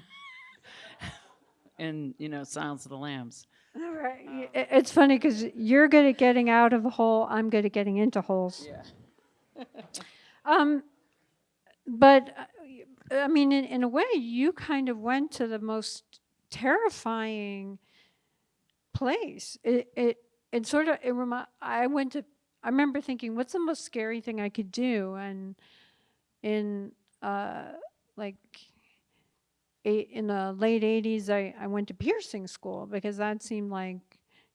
and, you know Silence of the Lambs. All right. i- It's funny because you're good at getting out of a hole. I'm good at getting into holes. Yeah. Um, but I mean, in, in a way, you kind of went to the most terrifying place. It it it sort of it remi- I went to. I remember thinking, what's the most scary thing I could do? And in uh, like eight, in the late '80s, I I went to piercing school because that seemed like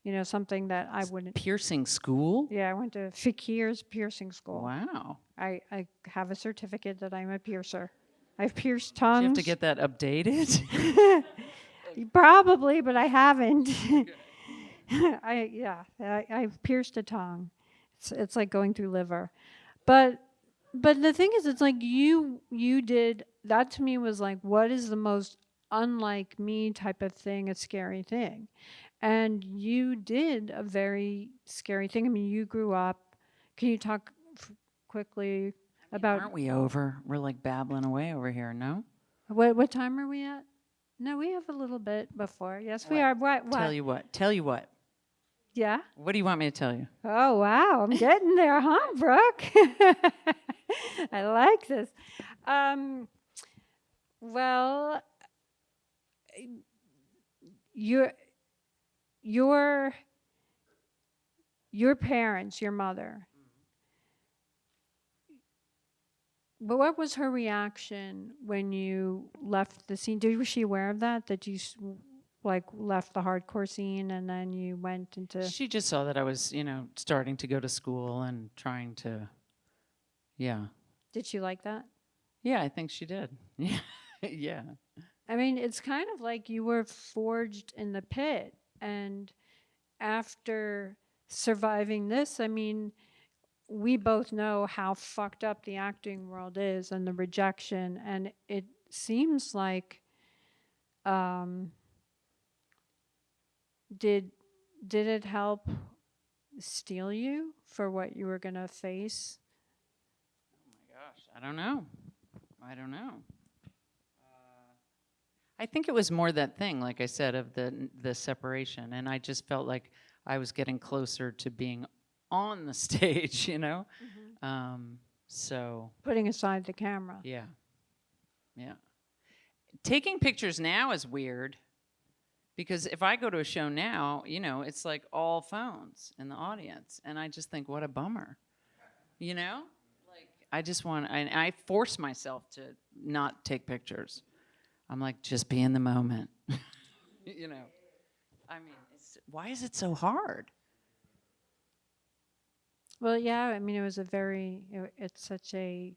you know something that I wouldn't. Piercing school. Yeah, I went to Fakir's piercing school. Wow. I, I have a certificate that I'm a piercer. I've pierced Do tongues. you have to get that updated? Probably, but I haven't. I yeah, I, I've pierced a tongue. It's it's like going through liver, but but the thing is, it's like you you did that to me was like what is the most unlike me type of thing, a scary thing, and you did a very scary thing. I mean, you grew up. Can you talk f- quickly about Aren't we over? We're like babbling away over here. No. What what time are we at? No, we have a little bit before. Yes, we are. What? What? Tell you what. Tell you what. Yeah. What do you want me to tell you? Oh wow, I'm getting there, huh, Brooke? I like this. Um, well, your your your parents, your mother. But what was her reaction when you left the scene? Did, was she aware of that? That you like left the hardcore scene and then you went into She just saw that I was, you know, starting to go to school and trying to, yeah. Did she like that? Yeah, I think she did. Yeah. yeah. I mean, it's kind of like you were forged in the pit. And after surviving this, I mean, we both know how fucked up the acting world is and the rejection. And it seems like, um, did did it help steel you for what you were gonna face? Oh my gosh, I don't know. I don't know. Uh, I think it was more that thing, like I said, of the the separation, and I just felt like I was getting closer to being on the stage, you know. Um, so Putting aside the camera. yeah, yeah. Taking pictures now is weird because if I go to a show now, you know, it's like all phones in the audience, and I just think, what a bummer, you know. Like I just want, and I force myself to not take pictures. I'm like, just be in the moment. you know. I mean, why is it so hard? Well, yeah, I mean, it was a very, it- it's such a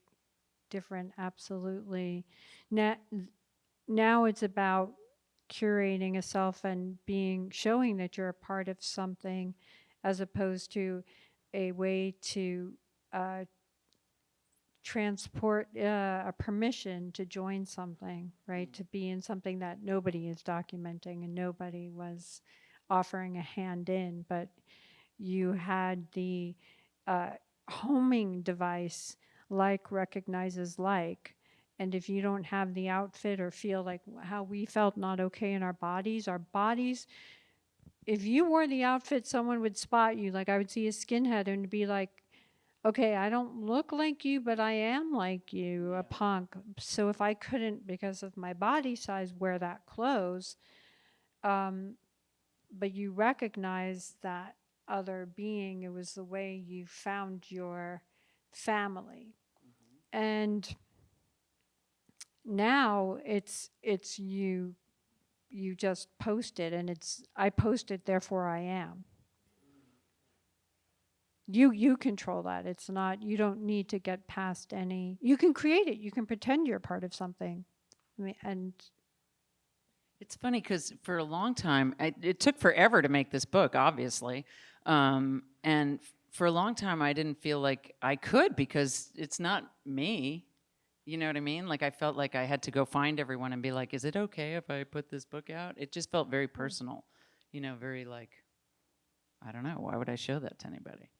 different, absolutely. Now, now it's about curating a self and being, showing that you're a part of something as opposed to a way to uh, transport uh, a permission to join something, right? To be in something that nobody is documenting and nobody was offering a hand in, but you had the uh, homing device like recognizes like. And if you don't have the outfit or feel like how we felt not okay in our bodies, our bodies, if you wore the outfit, someone would spot you. Like I would see a skinhead and be like, okay, I don't look like you, but I am like you, a punk. So if I couldn't, because of my body size, wear that clothes, um, but you recognize that other being, it was the way you found your family. And now it's it's you you just post it and it's I post it therefore I am. You you control that. It's not you don't need to get past any you can create it. You can pretend you're part of something. I mean, and It's funny because for a long time, I, it took forever to make this book, obviously. Um, and for a long time, I didn't feel like I could because it's not me. You know what I mean? Like I felt like I had to go find everyone and be like, "Is it okay if I put this book out?" It just felt very mm. personal. You know, very like, I don't know. Why would I show that to anybody?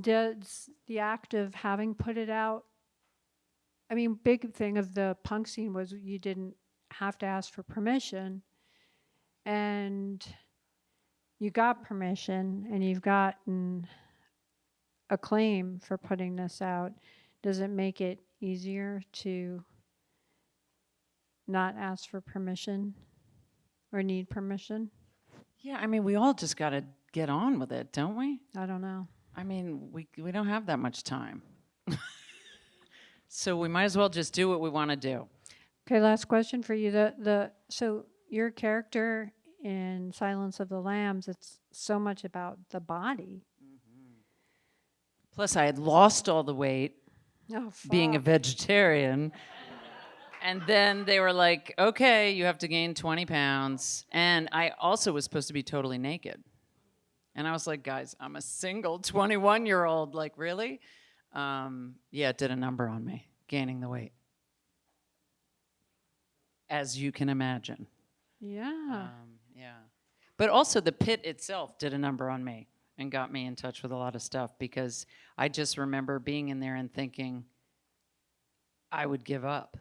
does the act of having put it out i mean big thing of the punk scene was you didn't have to ask for permission and you got permission and you've gotten acclaim for putting this out does it make it easier to not ask for permission or need permission Yeah, I mean, we all just got to get on with it, don't we? i don't know I mean, we we don't have that much time. so we might as well just do what we want to do. Okay, last question for you. The the so your character in Silence of the Lambs, it's so much about the body. Mm-hmm. Plus, I had lost all the weight Oh, being a vegetarian. And then they were like, okay, you have to gain 20 pounds. And I also was supposed to be totally naked. And I was like, guys, I'm a single 21 year old. Like, really? Um, yeah, it did a number on me, gaining the weight. As you can imagine. yeah. Um, yeah. But also, the pit itself did a number on me and got me in touch with a lot of stuff because I just remember being in there and thinking I would give up.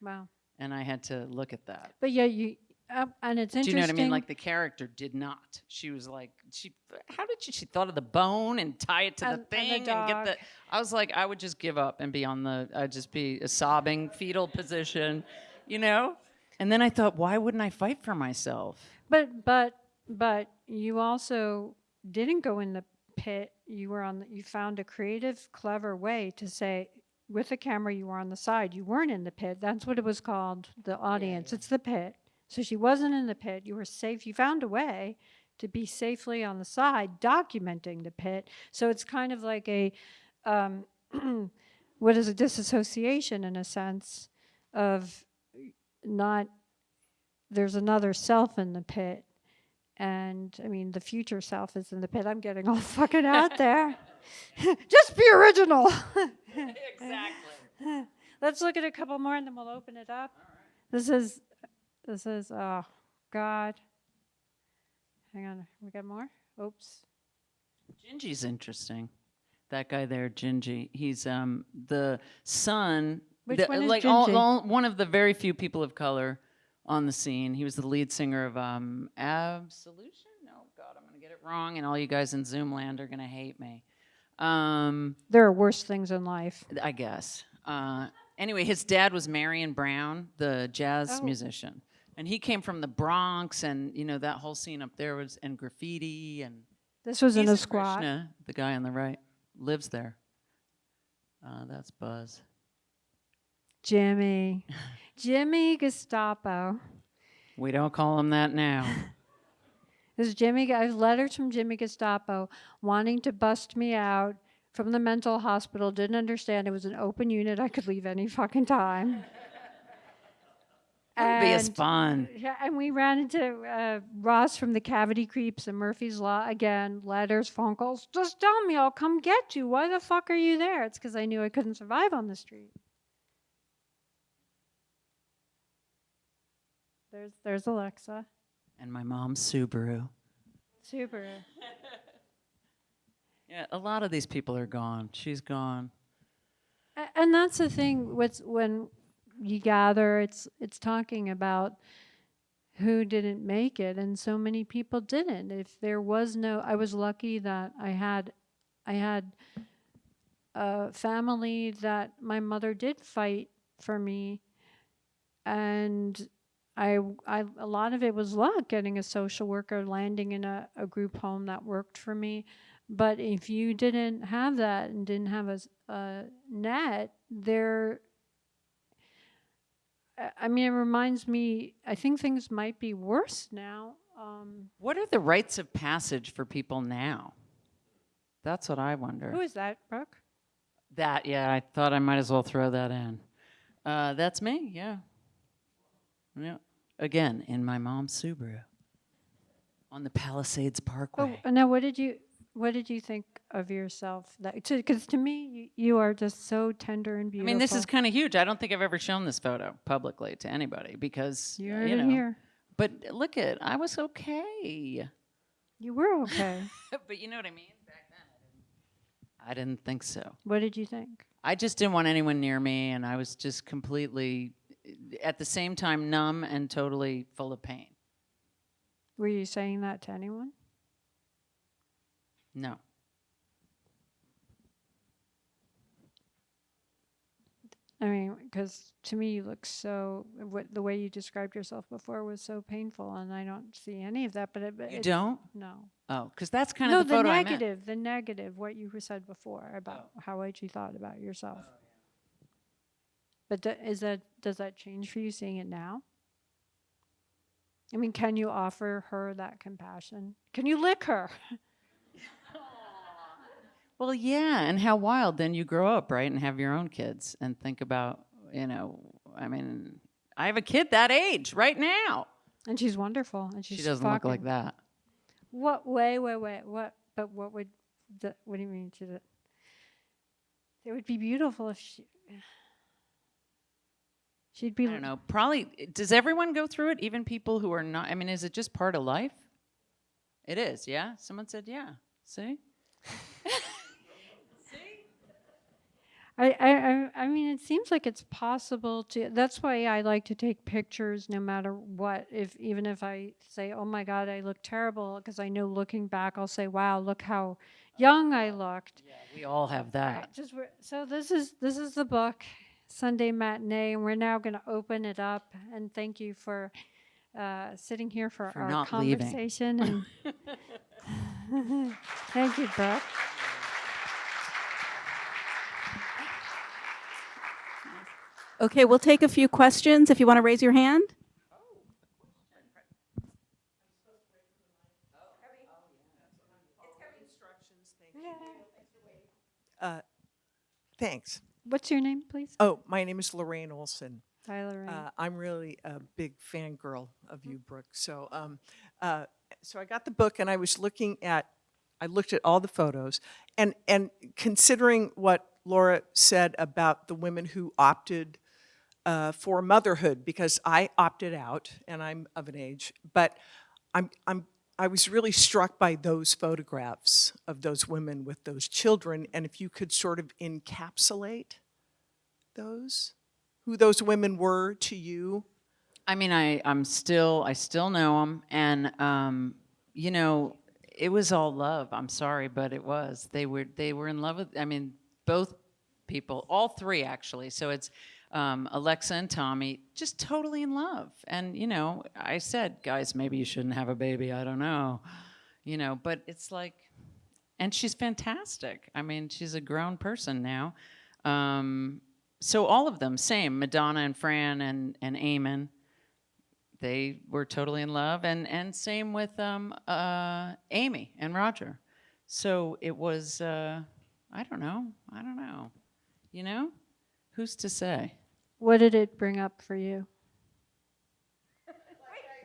wow. And I had to look at that. But yeah, you uh, and it's interesting. Do you know what I mean? Like the character did not. She was like, she. How did she? She thought of the bone and tie it to And- the and the thing and, get the. I was like, I would just give up and be on the. I'd just be a sobbing fetal position, you know. And then I thought, why wouldn't I fight for myself? but but but you also didn't go in the pit. You were on. The, you found a creative, clever way to say. With the camera, you were on the side. You weren't in the pit. That's what it was called. The audience. It's the pit. So she wasn't in the pit. You were safe. You found a way to be safely on the side, documenting the pit. So it's kind of like a, um, what is a disassociation in a sense of not, there's another self in the pit. And I mean, the future self is in the pit. I'm getting all fucking out there. Just be original. exactly. Let's look at a couple more and then we'll open it up. This is, this is, oh, God. Hang on, we got more? Oops. Djinji's interesting. That guy there, Djinji. He's um the son Which The- one is like all, Djinji? all- one of the very few people of color on the scene. He was the lead singer of um, Absolution. No, God, I'm gonna get it wrong, and all you guys in Zoom land are gonna hate me. Um, There are worse things in life. I guess. Uh, anyway, his dad was Marion Brown, the jazz Oh. musician, and he came from the Bronx, and you know that whole scene up there was and graffiti and. This was in a in squat. Krishna, the guy on the right, lives there. Uh, that's Buzz. Jimmy. Jimmy Gestapo. We don't call him that now. This is Jimmy. I have letters from Jimmy Gestapo wanting to bust me out from the mental hospital. Didn't understand it was an open unit. I could leave any fucking time. That'd be And- fun. Yeah, and we ran into uh, Ross from the Cavity Creeps and Murphy's Law again. Letters, phone calls. Just tell me, I'll come get you. Why the fuck are you there? It's because I knew I couldn't survive on the street. There's there's Alexa. And my mom's Subaru. Subaru. Yeah, a lot of these people are gone. She's gone. And that's the thing. What's when you gather, it's it's talking about who didn't make it, and so many people didn't. If there was no, I was lucky that I had, I had a family that my mother did fight for me, and I, I a lot of it was luck getting a social worker, landing in a, a group home that worked for me. But if you didn't have that and didn't have a net, there. I- I mean, it reminds me. I think things might be worse now. Um, What are the rites of passage for people now? That's what I wonder. who is that, Brooke? That, yeah, I thought I might as well throw that in. Uh, that's me, yeah. Yeah. Again, in my mom's Subaru on the Palisades Oh, Parkway. uh, now what did you what did you think of yourself? Because to me, you, you are just so tender and beautiful. I mean, this is kind of huge. I don't think I've ever shown this photo publicly to anybody because, uh, heard you know. here. But look at, I was okay. You were okay. but you know what I mean? Back then, I didn't, I didn't think so. what did you think? I just didn't want anyone near me, and I was just completely, at the same time, numb and totally full of pain. Were you saying that to anyone? No. I mean, because to me, you look so. What the way you described yourself before was so painful, and I don't see any of that. But it, You don't? No. Oh, because that's kind no, of the the photo I meant. negative, the negative, what you said before about oh. how what you thought about yourself. But do, is that does that change for you seeing it now? I mean, can you offer her that compassion? Can you lick her? Well, yeah, and how wild then you grow up, right, and have your own kids and think about, you know, I mean, I have a kid that age right now. And she's wonderful, and she's she doesn't look like that. What? Wait, wait, wait. What? But what would? The, what do you mean? Should it? It would be beautiful if she. She'd be. I don't know. Probably, does everyone go through it, even people who are not? I mean, is it just part of life? It is, yeah? Someone said, yeah. See? I, I, I- I mean, it seems like it's possible to. That's why I like to take pictures, no matter what. If even if I say, "Oh my God, I look terrible," because I know looking back, I'll say, "Wow, look how young I oh, looked." Yeah, we all have that. Just so this is this is the book, Sunday matinee, and we're now going to open it up. And thank you for uh, sitting here for, For our not leaving. conversation. And thank you, Brooke. Okay, we'll take a few questions if you want to raise your hand. Oh, heavy instructions. Thanks. What's your name, please? Oh, my name is Lorraine Olson. Tyler. Rain. Uh, I'm really a big fangirl of you, Brooke. So, um, uh, so I got the book and I was looking at, I looked at all the photos, and and considering what Laura said about the women who opted uh, for motherhood, because I opted out and I'm of an age, but I'm I'm I was really struck by those photographs of those women with those children, and if you could sort of encapsulate those who those women were to you? I mean, I, I'm still, I still know them, and, um, you know, it was all love. I'm sorry, but it was. They were, they were in love with, I mean, both people, all three actually. So it's um, Alexa and Tommy, just totally in love. And, you know, I said, guys, maybe you shouldn't have a baby. I don't know. You know, but it's like, and she's fantastic. I mean, she's a grown person now. Um, so all of them, same, Madonna and Fran and, and Eamon they were totally in love and and same with um uh amy and roger so it was uh i don't know i don't know you know who's to say What did it bring up for you?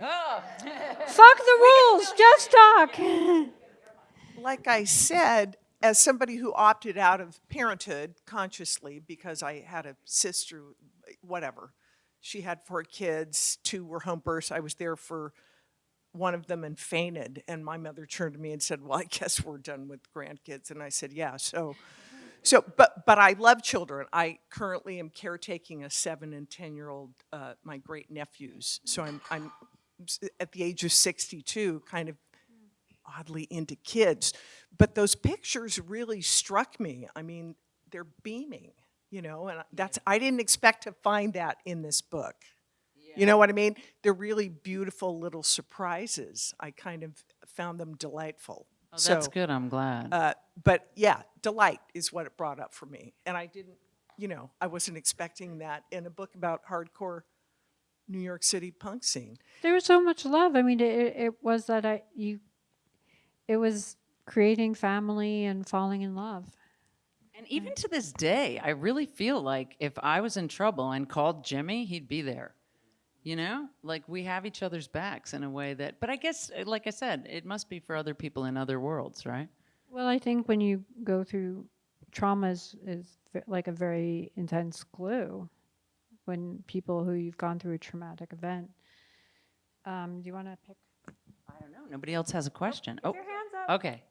oh Fuck the rules, just talk. Like I said, as somebody who opted out of parenthood consciously because I had a sister, whatever, she had four kids, two were home births. I was there for one of them and fainted. And my mother turned to me and said, Well, I guess we're done with grandkids. And I said, Yeah. So, so but, but I love children. I currently am caretaking a seven and 10 year old, uh, my great nephews. So I'm, I'm at the age of 62, kind of oddly into kids. But those pictures really struck me. I mean, they're beaming, you know, and that's, I didn't expect to find that in this book. You know what I mean? They're really beautiful little surprises. I kind of found them delightful. Oh, that's So, good i'm glad Uh, but yeah, delight is what it brought up for me. And I didn't, you know, I wasn't expecting that in a book about hardcore New York City punk scene. There was so much love. I mean, it, it was that I you, it was creating family and falling in love. and even to this day i really feel like if i was in trouble and called jimmy he'd be there you know like we have each other's backs in a way that but i guess uh, like i said it must be for other people in other worlds right Well, I think when you go through trauma is, is like a very intense glue. When people who you've gone through a traumatic event. Um, do you want to pick? I don't know. Nobody else has a question. Oh, Your hands up. okay.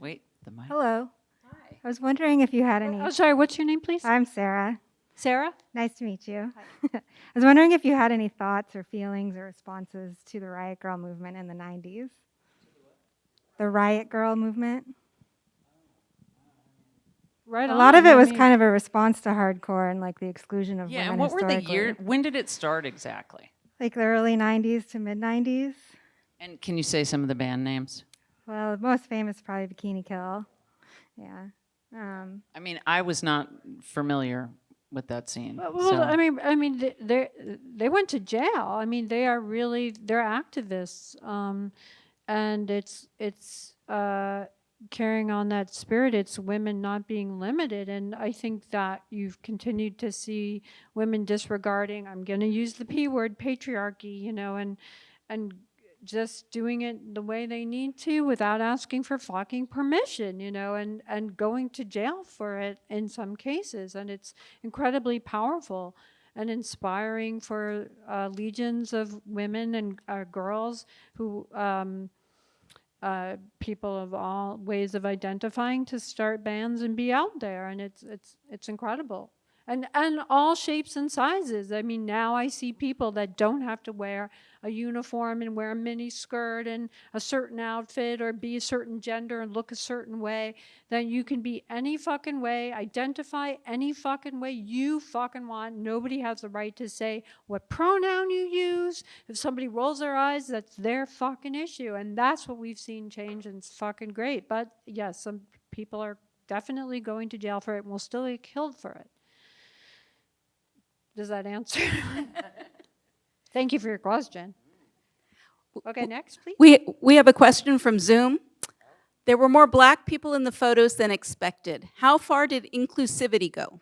Wait, the mic. Hello. Hi. I was wondering if you had any. Oh, sorry. What's your name, please? I'm Sarah. Sarah. Nice to meet you. I was wondering if you had any thoughts or feelings or responses to the Riot Grrrl movement in the 90s. The Riot Grrrl movement. Right. A lot of it I was mean- kind of a response to hardcore and like the exclusion of Yeah, women and what were the historically. year? When did it start exactly? Like the early 90s to mid 90s. And can you say some of the band names? Well, the most famous probably Bikini Kill. Yeah. Um, I mean, I was not familiar with that scene. Well, so- I mean, I mean, they they they went to jail. I mean, they are really they're activists, um, and it's it's uh, carrying on that spirit. It's women not being limited, and I think that you've continued to see women disregarding. I'm going to use the p word, patriarchy. You know, and and just doing it the way they need to without asking for fucking permission, you know, and, and going to jail for it in some cases. And it's incredibly powerful and inspiring for uh, legions of women and uh, girls who, um, uh, people of all ways of identifying to start bands and be out there. And it's, it's, it's incredible. And, and all shapes and sizes. I mean, now I see people that don't have to wear a uniform and wear a mini skirt and a certain outfit or be a certain gender and look a certain way, then you can be any fucking way, identify any fucking way you fucking want. Nobody has the right to say what pronoun you use. If somebody rolls their eyes, that's their fucking issue. And that's what we've seen change and it's fucking great. But yes, some people are definitely going to jail for it and will still get killed for it. Does that answer? Thank you for your question. Okay, next, please. We, we have a question from Zoom. There were more black people in the photos than expected. How far did inclusivity go?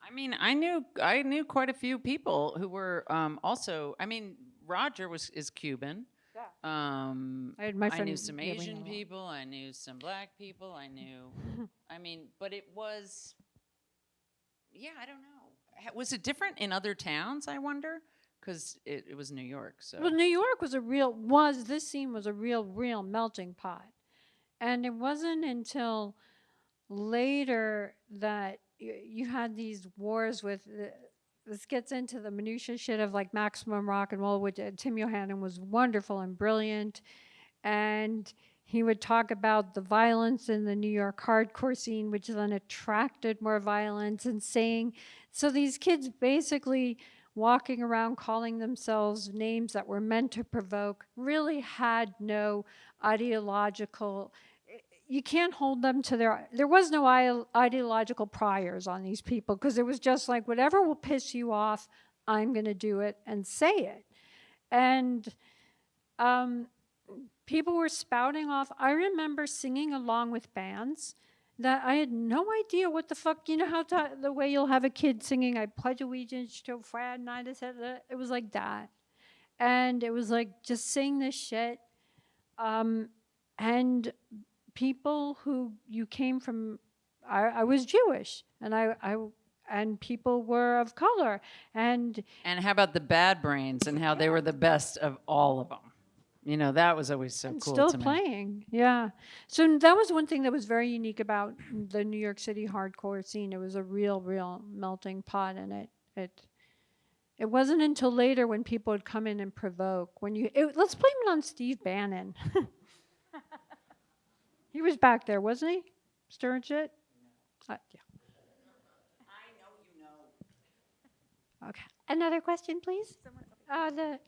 I mean, I knew I knew quite a few people who were um, also. I mean, Roger was is Cuban. Yeah. Um, I had my I knew some yeah, we know Asian people. I knew some black people. I knew. I mean, but it was. Yeah, I don't know. Was it different in other towns? I wonder, because it, it was New York. So Well, New York was a real was this scene was a real real melting pot, and it wasn't until later that you, you had these wars with. The, this gets into the minutia shit of like maximum rock and roll, which uh, Tim Yohannan was wonderful and brilliant, and he would talk about the violence in the New York hardcore scene, which then attracted more violence, and saying, so these kids basically walking around calling themselves names that were meant to provoke really had no ideological you can't hold them to their there was no ideological priors on these people because it was just like whatever will piss you off i'm going to do it and say it. And um, people were spouting off i remember singing along with bands that i had no idea what the fuck you know how to, the way you'll have a kid singing i pledge allegiance to States," it was like that and it was like just sing this shit um, and people who you came from I, I was Jewish and I, I and people were of color and And how about the bad brains and how they were the best of all of them? You know, that was always so cool still to me. playing yeah. So that was one thing that was very unique about the new york city hardcore scene. It was a real real melting pot and it it it wasn't until later when people would come in and provoke when you it, let's blame it on steve bannon. He was back there wasn't he? Stirring shit? Uh, yeah. Okay. Another question, please? Uh, the,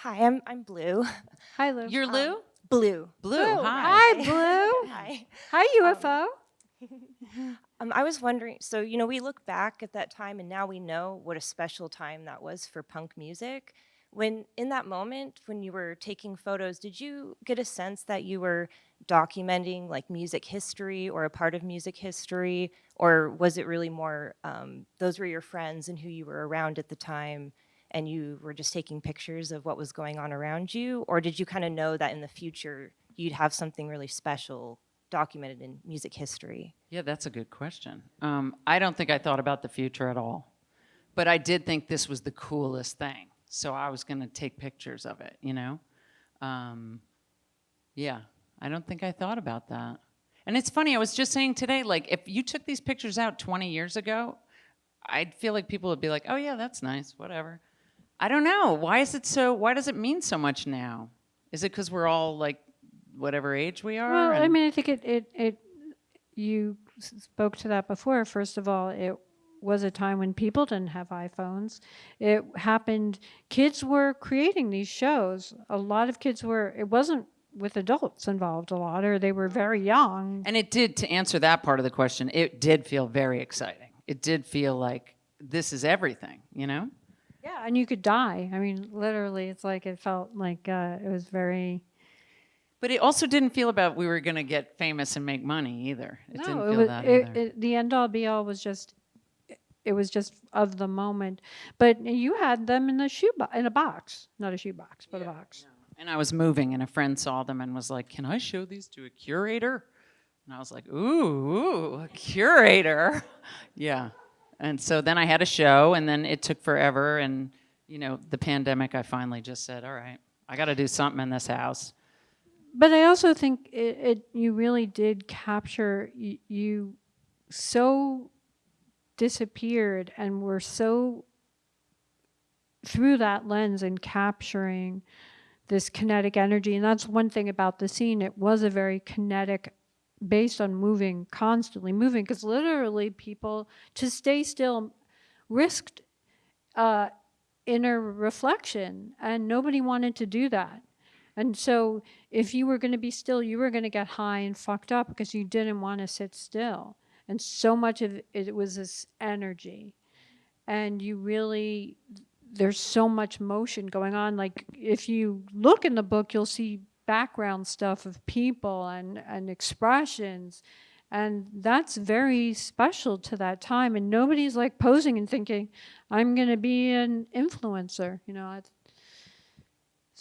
Hi, I'm I'm Blue. hi, Lou. You're Lou? Blue. Blue, Blue. hi. Hi, Blue. Hi. Hi, UFO. Um, I was wondering. So you know, we look back at that time, and now we know what a special time that was for punk music. When in that moment, when you were taking photos, did you get a sense that you were documenting like music history or a part of music history, or was it really more um, those were your friends and who you were around at the time? And you were just taking pictures of what was going on around you? Or did you kind of know that in the future you'd have something really special documented in music history? Yeah, that's a good question. Um, I don't think I thought about the future at all, but I did think this was the coolest thing. So I was going to take pictures of it, you know? Um, yeah, I don't think I thought about that. And it's funny, I was just saying today, like, if you took these pictures out 20 years ago, I'd feel like people would be like, oh, yeah, that's nice, whatever. I don't know. Why is it so, why does it mean so much now? Is it because we're all like whatever age we are? Well, I mean, I think it, it, it, you spoke to that before. First of all, it was a time when people didn't have iPhones. It happened, kids were creating these shows. A lot of kids were, it wasn't with adults involved a lot, or they were very young. And it did, to answer that part of the question, it did feel very exciting. It did feel like this is everything, you know? Yeah, and you could die. I mean, literally, it's like it felt like uh, it was very. But it also didn't feel about we were going to get famous and make money either. It didn't no, feel it was that it, either. it, the end all be all was just. It was just of the moment, but you had them in the shoe bo- in a box, not a shoe box, but a box. and I was moving, and a friend saw them and was like, "Can I show these to a curator?" And I was like, "Ooh, ooh a curator, yeah." And so then I had a show, and then it took forever, and you know, the pandemic. I finally just said, "All right, I got to do something in this house." But I also think it, it you really did capture you, you so disappeared and were so through that lens and capturing this kinetic energy and that's one thing about the scene it was a very kinetic based on moving constantly moving because literally people to stay still risked uh, inner reflection and nobody wanted to do that and so if you were going to be still, you were going to get high and fucked up because you didn't want to sit still. And so much of it was this energy. And you really, there's so much motion going on. Like if you look in the book, you'll see background stuff of people and, and expressions. And that's very special to that time. And nobody's like posing and thinking, I'm going to be an influencer. You know, it's,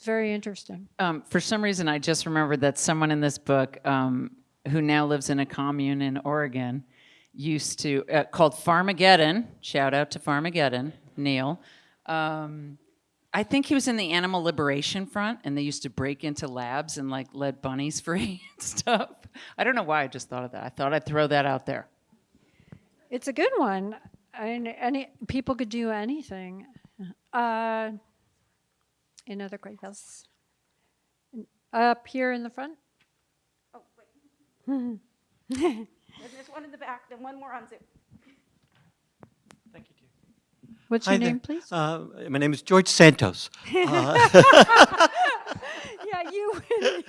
very interesting. Um, for some reason, I just remembered that someone in this book, um, who now lives in a commune in Oregon, used to uh, called Farmageddon. Shout out to Farmageddon, Neil. Um, I think he was in the Animal Liberation Front, and they used to break into labs and like let bunnies free and stuff. I don't know why I just thought of that. I thought I'd throw that out there. It's a good one. And any people could do anything. Uh, another questions? Up here in the front. Oh, wait. And There's one in the back, then one more on Zoom. What's Hi your there. name, please? Uh, my name is George Santos. yeah, you win.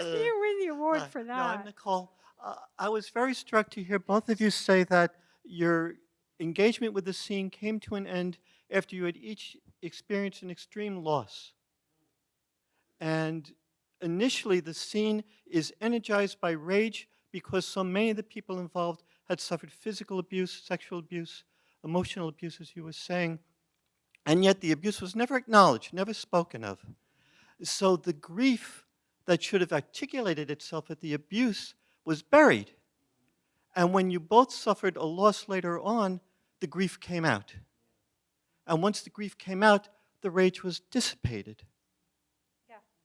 you win the award Hi. for No, I'm that. Nicole. Uh, I was very struck to hear both of you say that your engagement with the scene came to an end after you had each experienced an extreme loss. And initially, the scene is energized by rage because so many of the people involved had suffered physical abuse, sexual abuse, emotional abuse, as you were saying. And yet the abuse was never acknowledged, never spoken of. So the grief that should have articulated itself at the abuse was buried. And when you both suffered a loss later on, the grief came out. And once the grief came out, the rage was dissipated.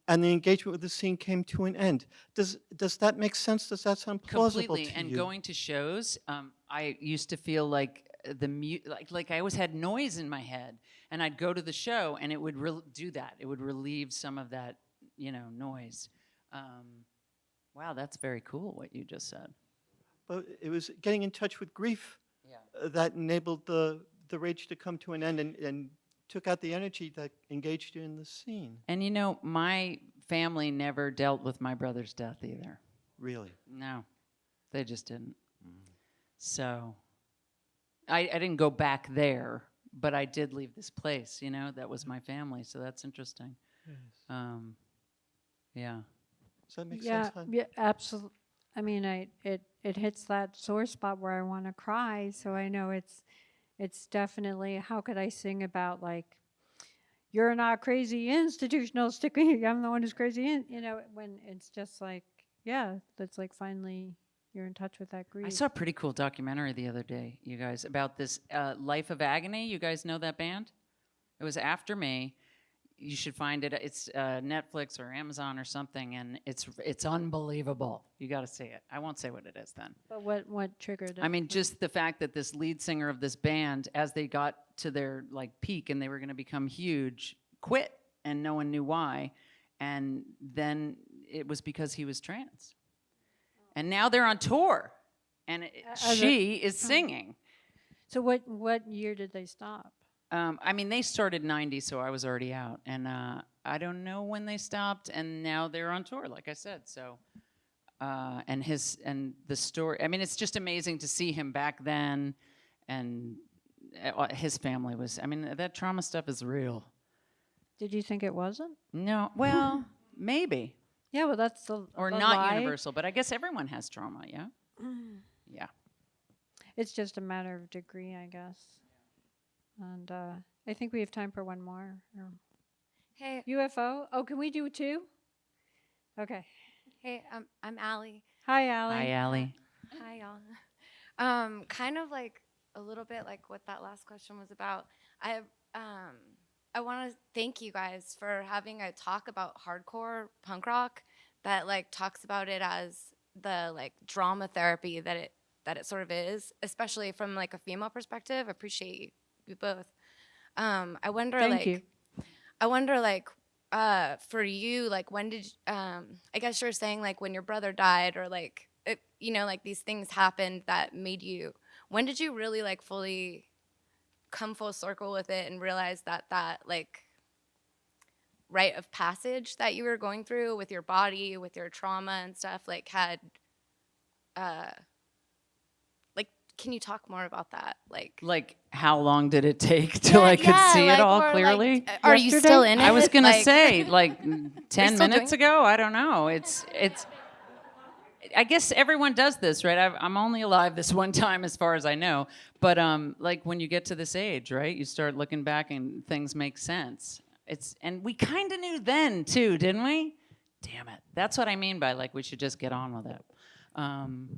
And the engagement with the scene came to an end. Does, does that make sense? Does that sound plausible Completely. And you? going to shows, um, I used to feel like the mu- like like I always had noise in my head, and I'd go to the show, and it would do that. It would relieve some of that, you know, noise. Um, wow, that's very cool what you just said. But it was getting in touch with grief Yeah. uh, that enabled the, the rage to come to an end and, and took out the energy that engaged you in the scene, And you know, my family never dealt with my brother's death either. really. No, they just didn't. So I, I didn't go back there, but I did leave this place, you know, that was my family. So that's interesting. Um, yeah. Does that make yeah, sense? hon? yeah, absolutely. I mean, I it it hits that sore spot where I want to cry. So I know it's it's definitely how could I sing about like you're not crazy institutional sticking. I'm the one who's crazy. In, you know, when it's just like yeah, that's like finally you're in touch with that grief. I saw a pretty cool documentary the other day, you guys, about this uh, Life of Agony. You guys know that band? It was after me. You should find it. It's uh, Netflix or Amazon or something, and it's it's unbelievable. You got to see it. I won't say what it is then. but what what triggered it? I mean, just the fact that this lead singer of this band, as they got to their like peak and they were going to become huge, quit, and no one knew why. And then it was because he was trans. And now they're on tour, and it, a- she is singing. so what what year did they stop? Um, I mean, they started '90, so I was already out, and uh, I don't know when they stopped, and now they're on tour, like I said. So, uh, and his and the story. I mean, it's just amazing to see him back then, and uh, his family was. I mean, that trauma stuff is real. Did you think it wasn't? No, well, maybe Yeah, well, that's the or the not lie. universal, but I guess everyone has trauma. Yeah, yeah. It's just a matter of degree, I guess. And uh, I think we have time for one more. Hey, UFO? Oh, can we do two? Okay. hey, um, I'm Allie. Hi, Allie. Hi, Allie. Hi, y'all. Um, kind of like a little bit like what that last question was about. I um, I want to thank you guys for having a talk about hardcore punk rock that like talks about it as the like drama therapy that it that it sort of is, especially from like a female perspective. I appreciate you, both. Um, I wonder Thank like you. I wonder, like, uh, for you, like, when did, um, I guess you're saying, like, when your brother died, or like, it, you know, like these things happened that made you. When did you really like fully come full circle with it and realize that that like rite of passage that you were going through with your body, with your trauma and stuff, like had, uh, like, can you talk more about that? Like, Like, how long did it take till I could yeah, see like, it all like, clearly? uh, are you still in it? I was gonna Like- say like ten minutes ago. I don't know. It's it's. I guess everyone does this, right? I've, I'm only alive this one time, as far as I know. But um, like when you get to this age, right, you start looking back and things make sense. It's and we kind of knew then too, didn't we? Damn it! That's what I mean by like we should just get on with it. Um,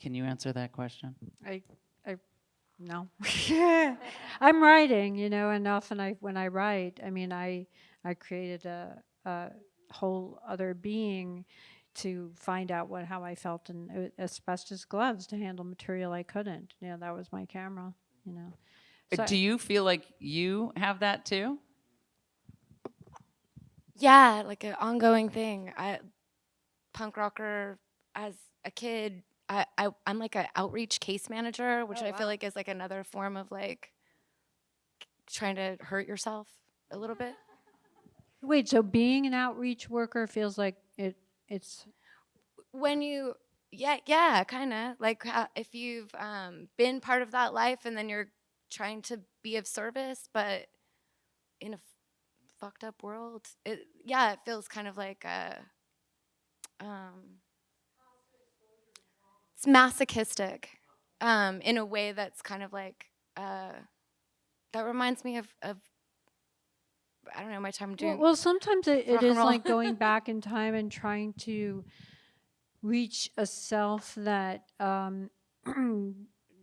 can you answer that question? I, I no. I'm writing, you know, and often I, when I write, I mean, I, I created a, a whole other being to find out what, how I felt in uh, asbestos gloves to handle material I couldn't. You know, that was my camera, you know. So- Do you feel like you have that too? Yeah, like an ongoing thing. I punk rocker as a kid. I, I I'm like an outreach case manager, which I feel like is like another form of like trying to hurt yourself a little bit. Wait, so being an outreach worker feels like it, it's, when you yeah yeah kind of like uh, if you've um, been part of that life and then you're trying to be of service but in a fucked up world it yeah it feels kind of like a um, it's masochistic um, in a way that's kind of like uh, that reminds me of, of I don't know my time well, doing well, sometimes it, it is like going back in time and trying to reach a self that um,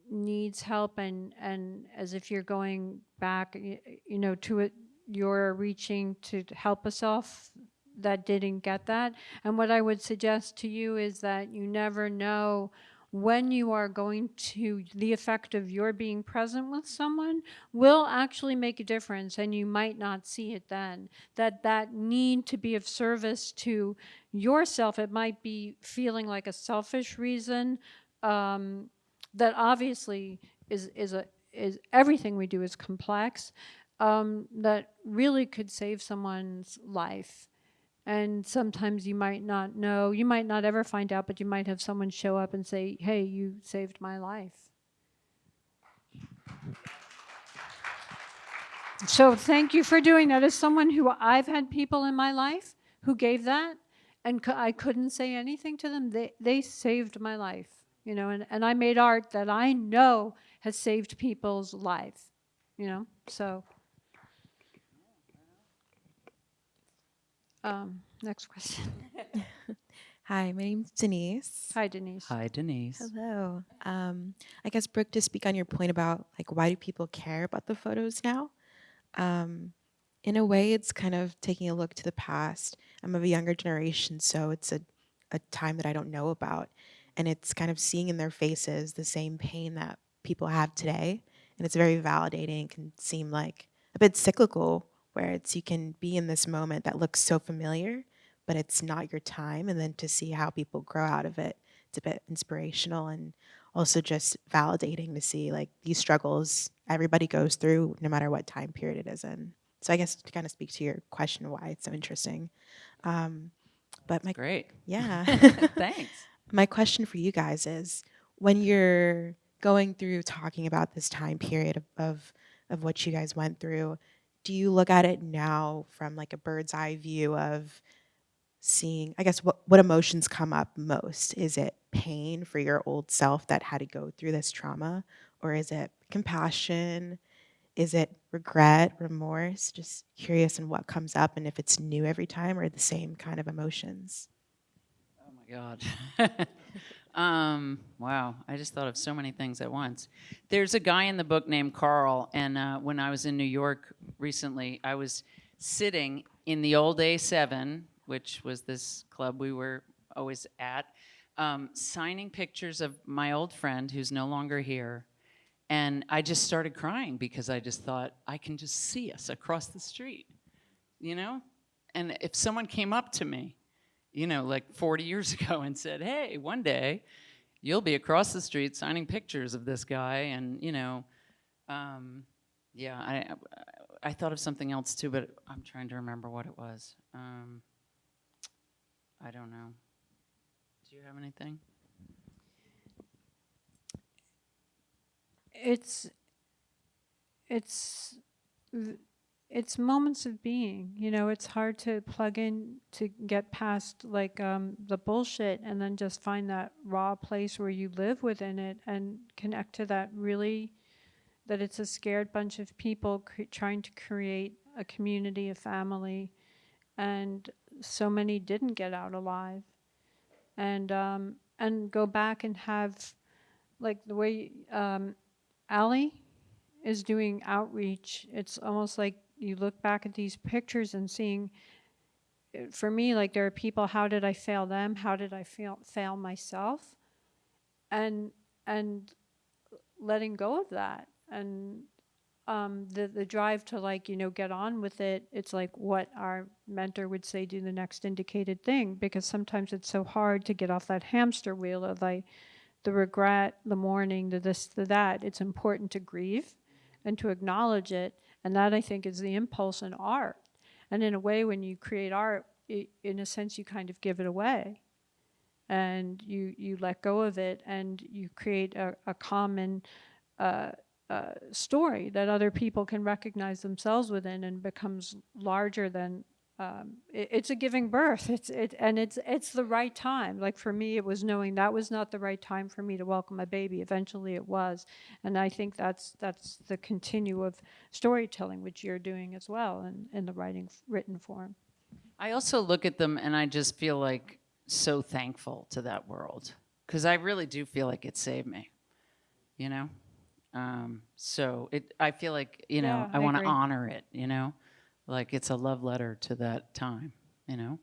needs help and and as if you're going back y- you know to it you're reaching to help a self that didn't get that. And what i would suggest to you is that you never know when you are going to the effect of your being present with someone will actually make a difference and you might not see it then. That that need to be of service to yourself it might be feeling like a selfish reason um, that obviously is is a is everything we do is complex um, that really could save someone's life and sometimes you might not know you might not ever find out but you might have someone show up and say hey you saved my life. So thank you for doing that. As someone who i've had people in my life who gave that and i couldn't say anything to them they, they saved my life you know and, and i made art that i know has saved people's lives you know? So um, next question Hi, my name's Denise. hi denise Hi, Denise. Hello. Um, I guess Brooke, to speak on your point about like why do people care about the photos now? Um, in a way, it's kind of taking a look to the past. I'm of a younger generation, so it's a, a time that I don't know about, and it's kind of seeing in their faces the same pain that people have today, and it's very validating. It can seem like a bit cyclical, where it's you can be in this moment that looks so familiar, but it's not your time, and then to see how people grow out of it it's a bit inspirational and also just validating to see like these struggles everybody goes through no matter what time period it is in so i guess to kind of speak to your question why it's so interesting um, but my Great. yeah Thanks. my question for you guys is when you're going through talking about this time period of, of of what you guys went through do you look at it now from like a bird's eye view of seeing i guess what, what emotions come up most? Is it pain for your old self that had to go through this trauma? Or is it compassion? Is it regret remorse? Just curious in what comes up and if it's new every time or the same kind of emotions. Oh my God. um, wow. I just thought of so many things at once. There's a guy in the book named Carl, and uh, when I was in New York recently, I was sitting in the old A7, which was this club we were always at, um, signing pictures of my old friend who's no longer here. And I just started crying because I just thought, I can just see us across the street, you know? And if someone came up to me, you know, like 40 years ago and said, hey, one day you'll be across the street signing pictures of this guy. And, you know, um, yeah, I, I thought of something else too, but I'm trying to remember what it was. Um, I don't know. Do you have anything? it's it's v- it's moments of being you know it's hard to plug in to get past like um, the bullshit and then just find that raw place where you live within it and connect to that really that it's a scared bunch of people trying to create a community a family and so many didn't get out alive and um, and go back and have like the way um, Allie is doing outreach. It's almost like you look back at these pictures and seeing, for me, like there are people, how did I fail them? How did I fail, fail myself? And, and letting go of that and um, the, the drive to like, you know, get on with it. It's like what our mentor would say, do the next indicated thing, because sometimes it's so hard to get off that hamster wheel of like the regret, the mourning, the this, the that. It's important to grieve and to acknowledge it. And that I think is the impulse in art. And in a way, when you create art, i in a sense, you kind of give it away and you, you let go of it and you create a, a common uh, uh, story that other people can recognize themselves within and becomes larger than um, it, it's a giving birth. It's it and it's it's the right time. Like for me it was knowing that was not the right time for me to welcome a baby. Eventually it was. And i think that's that's the continue of storytelling which you're doing as well in, in the writing written form. I also look at them and I just feel like so thankful to that world because I really do feel like it saved me, you know? Um, so it, I feel like, you know, Yeah, I I want to honor it, you know? Like it's a love letter to that time, you know?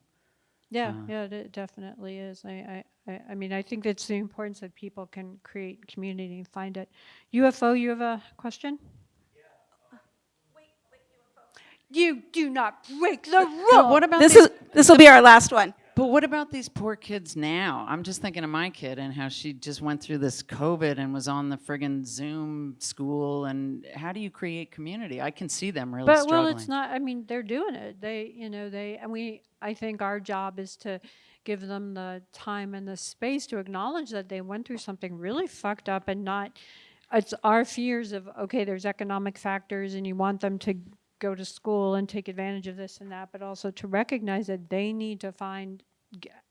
Yeah, Uh, yeah, it definitely is. I, I, I, I mean, I think it's the importance that people can create community and find it. UFO, you have a question? Yeah. Wait, wait, UFO. You do not break the rule. what about This these, is, this will be our last one. But what about these poor kids now? I'm just thinking of my kid and how she just went through this COVID and was on the friggin' Zoom school. And how do you create community? I can see them really But struggling. well, it's not. I mean, they're doing it. They, you know, they and we. I think our job is to give them the time and the space to acknowledge that they went through something really fucked up and not. It's our fears of okay, there's economic factors, and you want them to go to school and take advantage of this and that, but also to recognize that they need to find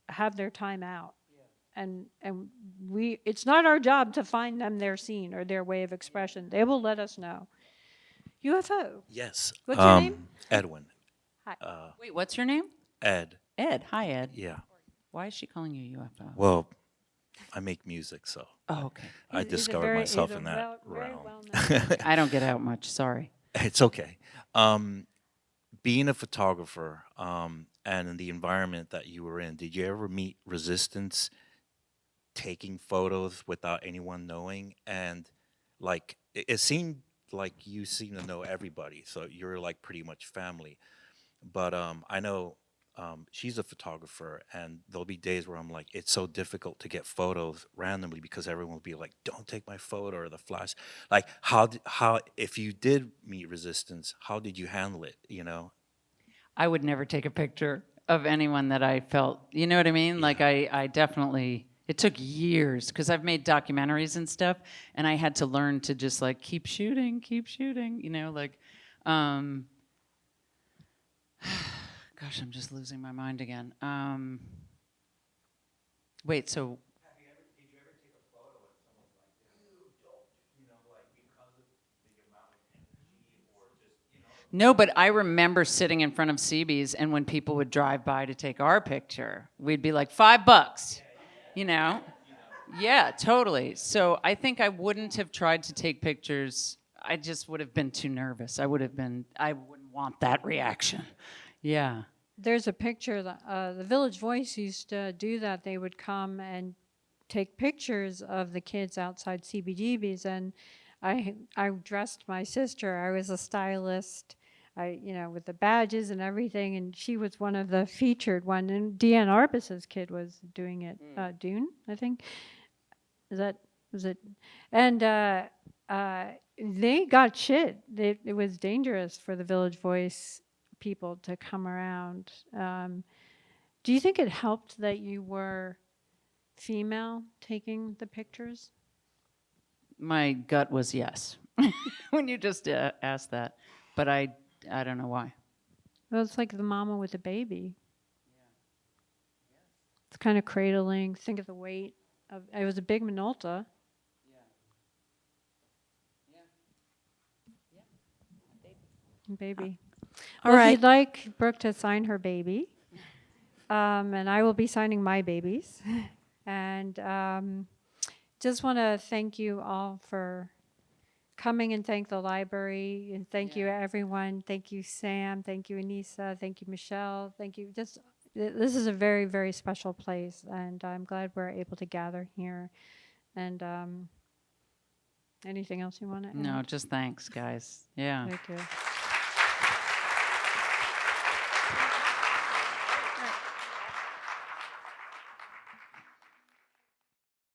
have their time out. And and we, it's not our job to find them their scene or their way of expression. They will let us know. UFO. Yes. What's your name? Um, Edwin. Hi. Uh, Wait, what's your name? Ed. Ed. Hi, Ed. Yeah. Why is she calling you UFO? Well, I make music, so Oh, okay. I He's- he's discovered very- myself in that well- realm. well-known- I don't get out much. Sorry. It's okay. Um, being a photographer um, and in the environment that you were in, did you ever meet resistance taking photos without anyone knowing? And like, it, it seemed like you seem to know everybody, so you're like pretty much family. But um, I know um, she's a photographer, and there'll be days where I'm like, it's so difficult to get photos randomly because everyone will be like, "Don't take my photo" or the flash. Like, how how if you did meet resistance, how did you handle it? You know? I would never take a picture of anyone that I felt, you know what I mean? Like I, I definitely, it took years because I've made documentaries and stuff and I had to learn to just like keep shooting, keep shooting, you know, like, um, gosh, I'm just losing my mind again. Um, wait, so. No, but I remember sitting in front of CB's, and when people would drive by to take our picture, we'd be like, five bucks, you know? Yeah, totally. So I think I wouldn't have tried to take pictures. I just would have been too nervous. I would have been, I wouldn't want that reaction. Yeah. There's a picture, that, uh, the Village Voice used to do that. They would come and take pictures of the kids outside CBGB's and I, I dressed my sister. I was a stylist. I, you know, with the badges and everything, and she was one of the featured one. And Diane Arbus's kid was doing it. Uh, Doon, I think. Is that was it? And uh, uh, they got shit. They, it was dangerous for the Village Voice people to come around. Um, do you think it helped that you were female taking the pictures? My gut was yes when you just uh, asked that, but I, I don't know why. Well, it's like the mama with the baby. It's kind of cradling. Think of the weight of. It was a big Minolta. Yeah. Yeah. Yeah. Baby. baby. All well, If right. you'd like Brooke to sign her baby, um, and I will be signing my babies, and um, just want to thank you all for coming and thank the library and thank you everyone. Thank you Sam, thank you Anissa, thank you Michelle, thank you. Just this is a very very special place, and I'm glad we're able to gather here. And um, anything else you want to add? No, just thanks, guys. Yeah. Thank you.